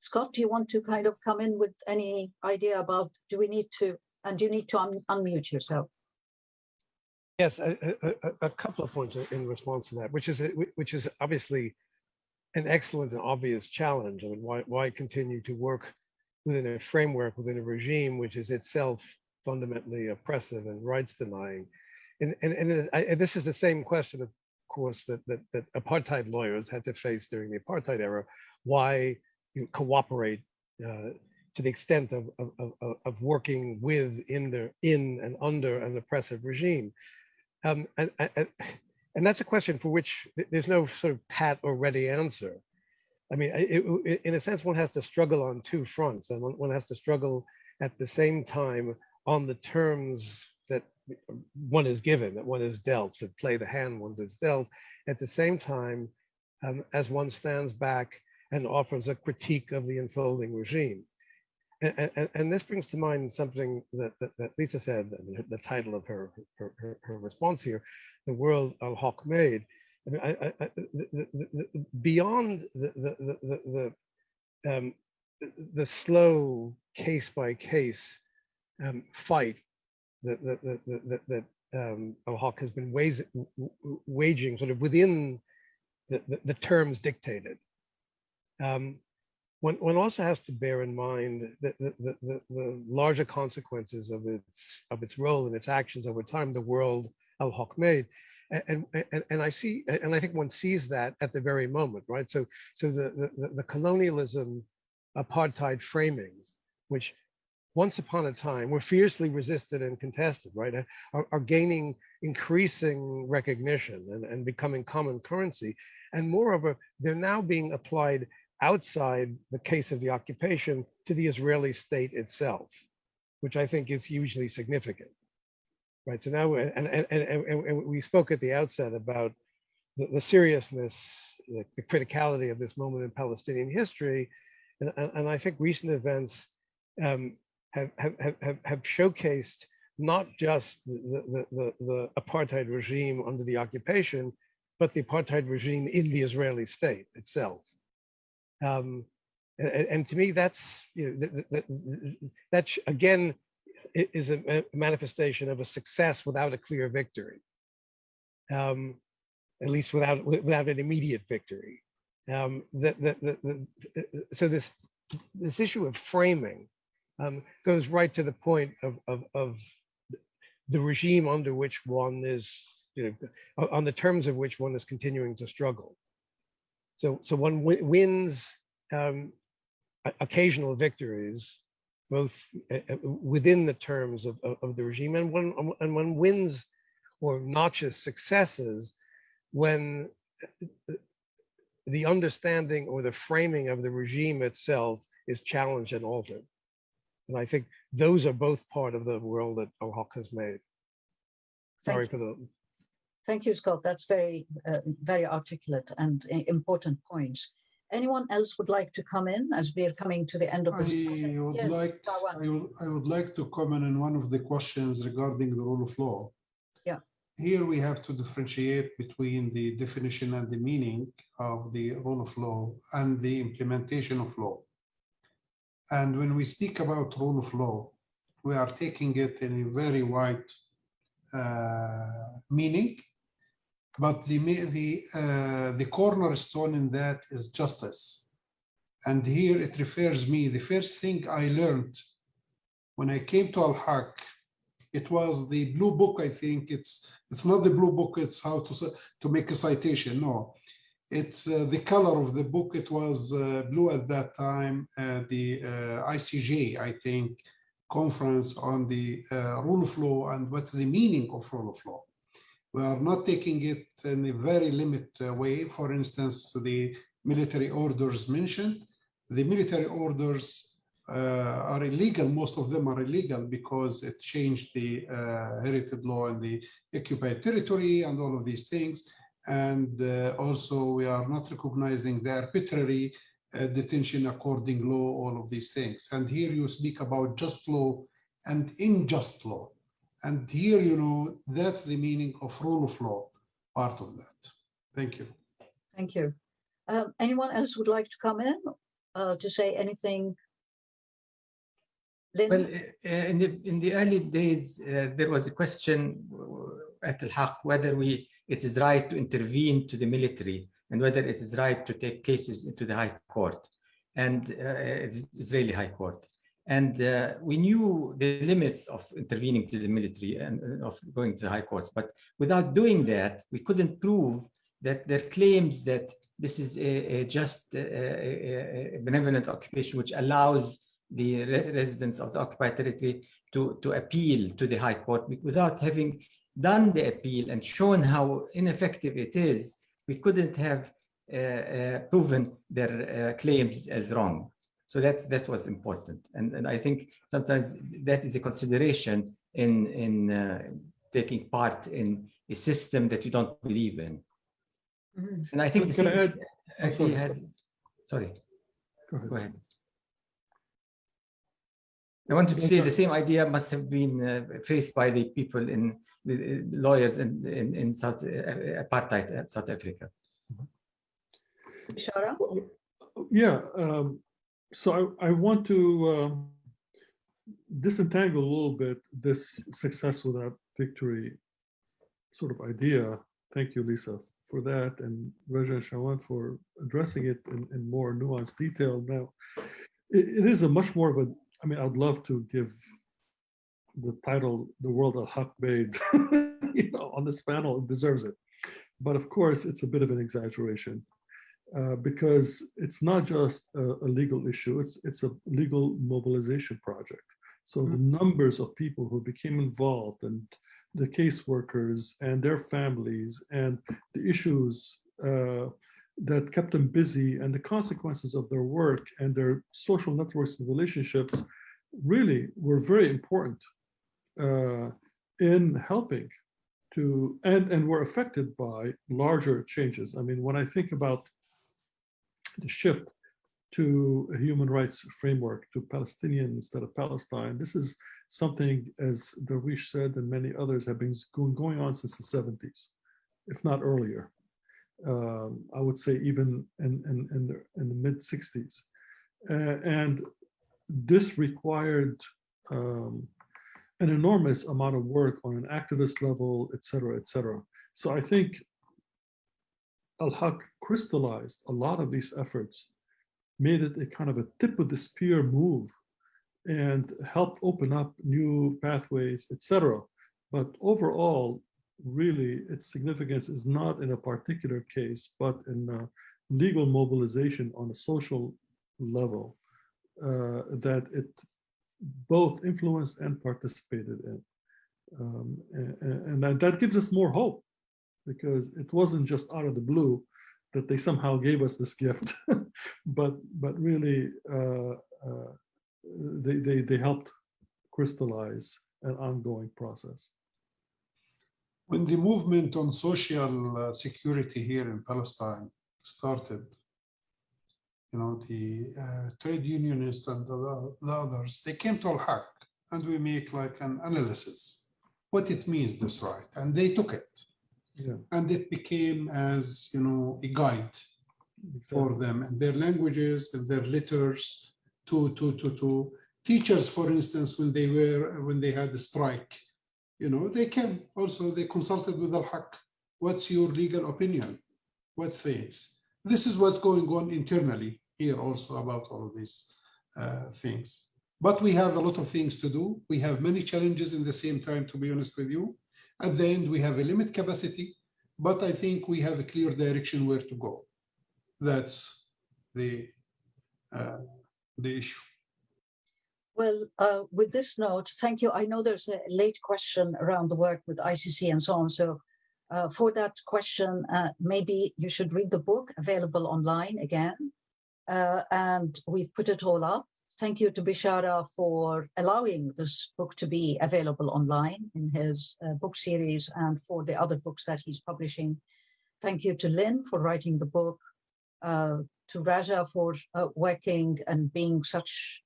Scott, do you want to kind of come in with any idea about, do we need to, and you need to un unmute yourself? Yes, a, a, a- couple of points in response to that, which is, which is obviously an excellent and obvious challenge. I mean, why, why continue to work within a framework, within a regime, which is itself fundamentally oppressive and rights denying? And, and, and I, and this is the same question, of course, that, that, that apartheid lawyers had to face during the apartheid era. Why you cooperate uh, to the extent of, of, of, of- working with, in, the, in and under an oppressive regime? Um, and, and, and that's a question for which there's no sort of pat or ready answer. I mean, it, it- in a sense, one has to struggle on two fronts, and one, one has to struggle at the same time on the terms that one is given, that one is dealt, to play the hand one is dealt. At the same time, um, as one stands back and offers a critique of the unfolding regime. And, and, and this brings to mind something that, that, that Lisa said, the title of her, her, her, her response here, the world al Haq made. I mean, I, I, the, the, the, beyond the, the, um, the slow case by case um, fight that, that, that, that, that um, al has been waging sort of within the, the, the terms dictated. Um, one, one also has to bear in mind the, the, the, the larger consequences of its of its role and its actions over time, the world Al Haq made. and, and, and I see, and I think one sees that at the very moment, right? So, so the, the, the colonialism apartheid framings, which once upon a time were fiercely resisted and contested, right, are, are gaining increasing recognition and, and becoming common currency. And moreover, they're now being applied outside the case of the occupation to the Israeli state itself, which I think is hugely significant. Right. So now, and, and, and, and we spoke at the outset about the, the seriousness, the, the, criticality of this moment in Palestinian history. And, and I think recent events um, have, have, have, have showcased not just the, the, the, the apartheid regime under the occupation, but the apartheid regime in the Israeli state itself. Um, and, and, to me, that's you know that, again is a manifestation of a success without a clear victory. Um, at least without without an immediate victory. Um, that, that, that, so this this issue of framing um, goes right to the point of, of, of the regime under which one is, you know, on the terms of which one is continuing to struggle. So, so one wins um, occasional victories, both uh, uh, within the terms of, of, of, the regime, and one and one wins or notches successes when uh, the understanding or the framing of the regime itself is challenged and altered. And I think those are both part of the world that Al Haq has made. Sorry Thank for the. Thank you, Scott. That's very, uh, very articulate and important points. Anyone else would like to come in as we are coming to the end of I this? discussion? would Yes, like, I would, I would like to comment on one of the questions regarding the rule of law. Yeah. Here we have to differentiate between the definition and the meaning of the rule of law and the implementation of law. And when we speak about rule of law, we are taking it in a very wide uh, meaning, but the the uh, the cornerstone in that is justice. And here it refers me the first thing I learned when I came to Al Haq, it was the blue book. I think it's it's not the blue book. It's how to to make a citation. No, it's uh, the color of the book. It was uh, blue at that time. The uh, ICJ, I think, conference on the uh, rule of law and what's the meaning of rule of law. We are not taking it in a very limited way. For instance, the military orders mentioned. The military orders uh, are illegal. Most of them are illegal because it changed the uh, heritage law in the occupied territory and all of these things. And uh, also we are not recognizing the arbitrary uh, detention according law, all of these things. And here you speak about just law and unjust law. And here, you know, that's the meaning of rule of law, part of that. Thank you. Thank you. Um, anyone else would like to come in uh, to say anything? Lynn? Well, uh, in the in the early days, uh, there was a question at Al Haq whether we it is right to intervene to the military and whether it is right to take cases into the High Court and uh, Israeli High Court. And uh, we knew the limits of intervening to the military and of going to the High Courts. But without doing that, we couldn't prove that their claims that this is a, a just a, a benevolent occupation which allows the re residents of the occupied territory to, to appeal to the High Court without having done the appeal and shown how ineffective it is, we couldn't have uh, uh, proven their uh, claims as wrong. So that that was important, and and I think sometimes that is a consideration in in uh, taking part in a system that you don't believe in. Mm -hmm. And I think Can the same, I add- uh, he had. Sorry, Go ahead. go ahead. I wanted to say the same idea must have been uh, faced by the people in the uh, lawyers in in, in South uh, apartheid uh, South Africa. Bishara? Yeah, um, so I, I want to um, disentangle a little bit this success without victory sort of idea. Thank you, Lisa, for that, and Raja and Shawan for addressing it in, in more nuanced detail. Now, it, it is a much more of a, I mean, I'd love to give the title, The World Al Haq Made, you know, on this panel it deserves it. But of course, it's a bit of an exaggeration uh, because it's not just a, a legal issue, it's, it's a legal mobilization project. So the numbers of people who became involved and the caseworkers and their families and the issues uh, that kept them busy and the consequences of their work and their social networks and relationships really were very important uh, in helping to and and were affected by larger changes. I mean, when I think about the shift to a human rights framework to Palestinian instead of Palestine, this is something, as Darwish said, and many others have been going, on since the 70s, if not earlier. Um, I would say even in, in, in the, the mid 60s. Uh, and this required um, an enormous amount of work on an activist level, et cetera, et cetera. So I think Al-Haq crystallized a lot of these efforts, made it a kind of a tip of the spear move and helped open up new pathways, etc. But overall, really, its significance is not in a particular case, but in uh, legal mobilization on a social level uh, that it both influenced and participated in. Um, and, that, that gives us more hope because it wasn't just out of the blue that they somehow gave us this gift, but but really uh, uh, they, they they helped crystallize an ongoing process. When the movement on social uh, security here in Palestine started, you know, the uh, trade unionists and the, the others, they came to Al-Haq and we make like an analysis, what it means, this right, and they took it. Yeah, And it became as, you know, a guide for them and their languages and their letters to, to, to, to teachers, for instance, when they were, when they had the strike, you know, they came also, they consulted with Al-Haq. What's your legal opinion? What's things? This is what's going on internally here also about all of these uh, things. But we have a lot of things to do. We have many challenges in the same time, to be honest with you. At the end, we have a limit capacity, but I think we have a clear direction where to go. That's the, uh, the issue. Well, uh, with this note, thank you. I know there's a late question around the work with ICC and so on. So uh, for that question, uh, maybe you should read the book available online again. Uh, and we've put it all up. Thank you to Bishara for allowing this book to be available online in his uh, book series and for the other books that he's publishing. Thank you to Lynn for writing the book, uh, to Raja for uh, working and being such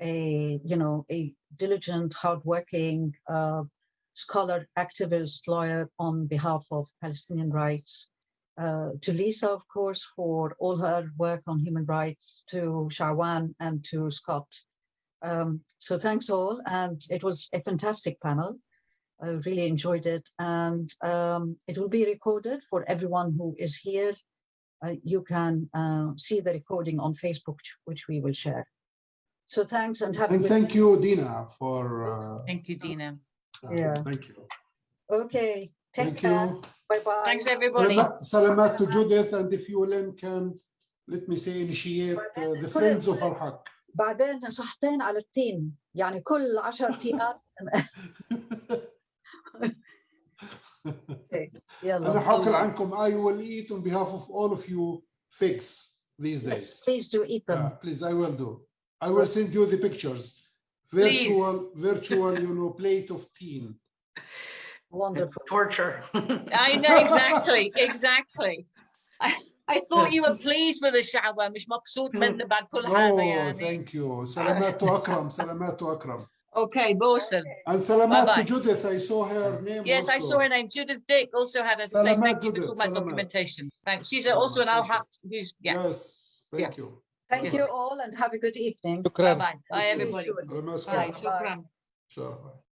a you know a diligent, hardworking uh, scholar, activist, lawyer on behalf of Palestinian rights. Uh, to Lisa, of course, for all her work on human rights. To Shawan and to Scott. Um, so thanks all, and it was a fantastic panel. I really enjoyed it, and um, it will be recorded for everyone who is here. Uh, you can uh, see the recording on Facebook, which we will share. So thanks and have a And good thank you, Dina, for. uh, Thank you, Dina. uh, Yeah. Thank you. Okay, take Thank care. you. Bye bye. Thanks, everybody. Salamat- Salamat to Judith, and if you, Lynn, can, let me say, initiate uh, the Friends of Al-Haq. بعدين نصحتين على التين يعني كل عشر تينات أنا يلا حاكل عنكم I will eat on behalf of all of you figs these Yes, days. please do eat them. Yeah, please, I will do. I will send you the pictures. Virtual, virtual, you know, plate of tea. Wonderful. Torture. I know, exactly, exactly. I, I thought you were pleased with the shower, مش مبسوط منه بعد كل هذا Oh, يعني. thank you. Salamat to Akram, Salamat to Akram. Okay, Bosun. And Salamat Bye-bye. to Judith, I saw her name Yes, I also. saw her name. Judith Dick also had her to say Salamat, thank you for Judith, talking about salamat. documentation. Thanks. She's also an Al Thank you. Haq who's, yeah. Yes, Yeah. thank you. Thank Yes. you all and have a good evening. Bye-bye. Bye, you. everybody. Salamat, Bye. Shukran. Shukran. Sure, bye.